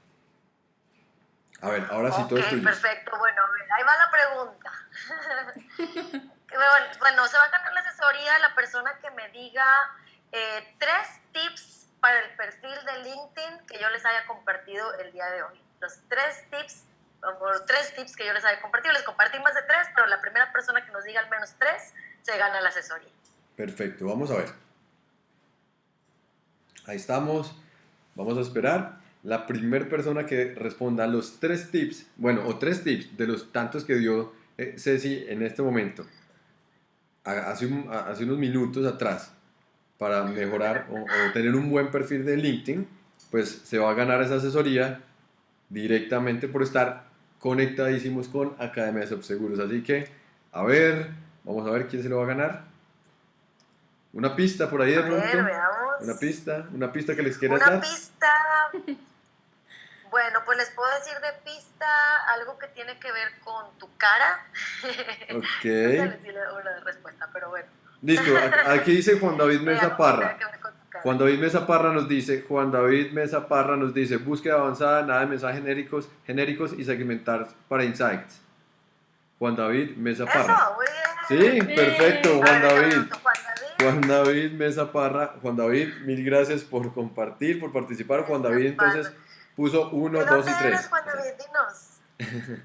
A ver, ahora sí todo esto. Perfecto, bueno, ahí va la pregunta. bueno, se va a ganar la asesoría la persona que me diga eh, tres tips para el perfil de LinkedIn que yo les haya compartido el día de hoy. Los tres tips, o tres tips que yo les haya compartido. Les compartí más de tres, pero la primera persona que nos diga al menos tres se gana la asesoría. Perfecto, vamos a ver. Ahí estamos. Vamos a esperar la primera persona que responda los tres tips, bueno, o tres tips de los tantos que dio eh, Ceci en este momento, hace, hace, unos minutos atrás, para mejorar o, tener un buen perfil de LinkedIn, pues se va a ganar esa asesoría directamente por estar conectadísimos con Academia de Subseguros. Así que, a ver, vamos a ver quién se lo va a ganar. Una pista por ahí de pronto. Una pista, una pista que les quieras dar. Una pista. Bueno, pues les puedo decir de pista algo que tiene que ver con tu cara. Ok. no una respuesta, pero bueno. Listo, aquí dice Juan David Mesa Parra. Juan David Mesa Parra nos dice, Juan David Mesa Parra nos dice, búsqueda avanzada, nada de mensajes genéricos, genéricos y segmentar para insights. Juan David Mesa Parra. Eso, muy bien. Sí, perfecto, Juan David. Juan David Mesa Parra. Juan David, mil gracias por compartir, por participar. Juan David, entonces Puso 1, 2 y 3. Juan David?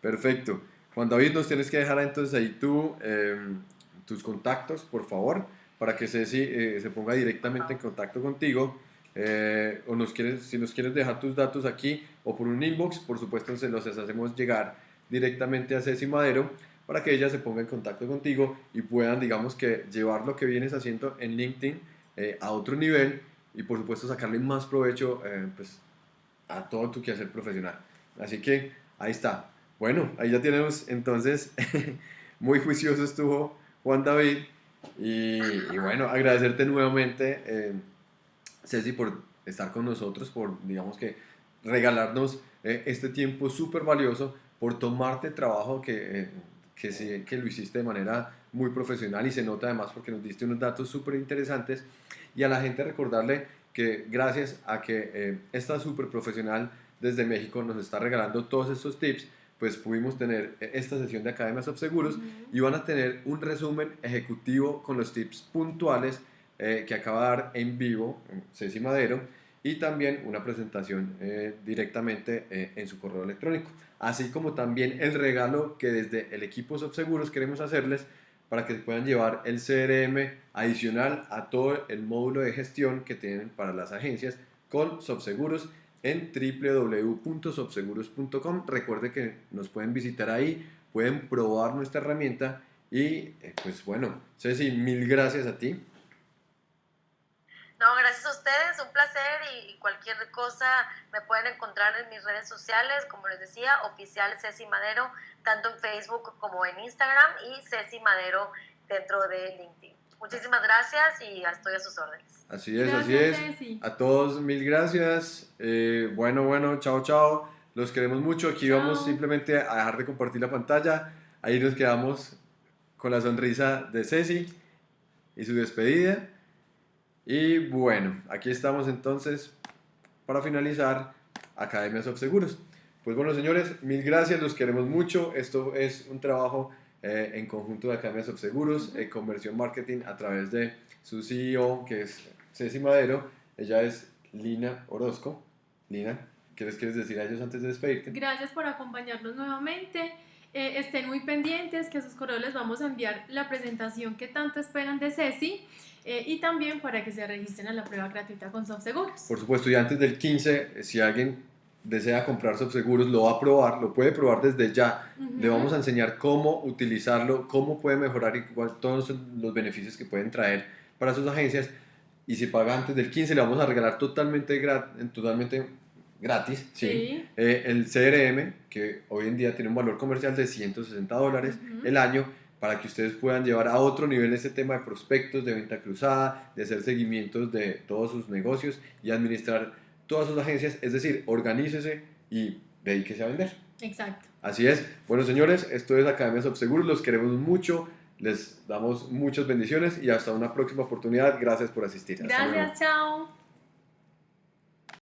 Perfecto. Juan David, nos tienes que dejar entonces ahí tú, em, tus contactos, por favor, para que Ceci eh, se ponga directamente en contacto contigo. Eh, o nos quieres, si nos quieres dejar tus datos aquí o por un inbox, por supuesto se los hacemos llegar directamente a Ceci Madero para que ella se ponga en contacto contigo y puedan, digamos que, llevar lo que vienes haciendo en LinkedIn eh, a otro nivel y por supuesto sacarle más provecho pues, a todo tu quehacer profesional. Así que ahí está. Bueno, ahí ya tenemos entonces, muy juicioso estuvo Juan David y, bueno, agradecerte nuevamente, eh, Ceci, por estar con nosotros, por, digamos que, regalarnos eh, este tiempo súper valioso, por tomarte trabajo que, eh, que, sí, que lo hiciste de manera muy profesional y se nota además porque nos diste unos datos súper interesantes y a la gente recordarle que gracias a que eh, esta súper profesional desde México nos está regalando todos estos tips, pues pudimos tener esta sesión de Academias of Seguros y van a tener un resumen ejecutivo con los tips puntuales eh, que acaba de dar en vivo Ceci Madero y también una presentación eh, directamente eh, en su correo electrónico, así como también el regalo que desde el equipo Seguros queremos hacerles para que puedan llevar el CRM adicional a todo el módulo de gestión que tienen para las agencias con Subseguros en www.subseguros.com. Recuerde que nos pueden visitar ahí, pueden probar nuestra herramienta y pues bueno, Ceci, mil gracias a ti no, gracias a ustedes, un placer y, cualquier cosa me pueden encontrar en mis redes sociales, como les decía, oficial Ceci Madero, tanto en Facebook como en Instagram y Ceci Madero dentro de LinkedIn. Muchísimas gracias y estoy a sus órdenes. Así es, así es. A todos mil gracias. Eh, bueno, bueno, chao, chao. Los queremos mucho. Aquí vamos simplemente a dejar de compartir la pantalla. Ahí nos quedamos con la sonrisa de Ceci y su despedida. Y bueno, aquí estamos entonces para finalizar Academias of Seguros. Pues bueno, señores, mil gracias, los queremos mucho. Esto es un trabajo eh, en conjunto de Academias of Seguros, eh, conversión marketing a través de su CEO, que es Ceci Madero. Ella es Lina Orozco. Lina, ¿qué les quieres decir a ellos antes de despedirte? Gracias por acompañarnos nuevamente. Eh, estén muy pendientes que a sus correos les vamos a enviar la presentación que tanto esperan de Ceci. Eh, y también para que se registren a la prueba gratuita con SoftSeguros. Por supuesto, y antes del 15, eh, si alguien desea comprar SoftSeguros, lo va a probar, lo puede probar desde ya. Le vamos a enseñar cómo utilizarlo, cómo puede mejorar y todos los beneficios que pueden traer para sus agencias. Y si paga antes del 15, le vamos a regalar totalmente, totalmente gratis ¿sí? Eh, el CRM, que hoy en día tiene un valor comercial de 160 dólares el año para que ustedes puedan llevar a otro nivel ese tema de prospectos, de venta cruzada, de hacer seguimientos de todos sus negocios y administrar todas sus agencias, es decir, organícese y dedíquese a vender. Exacto. Así es. Bueno, señores, esto es Academia Subseguros, los queremos mucho, les damos muchas bendiciones y hasta una próxima oportunidad. Gracias por asistir. Gracias, chao.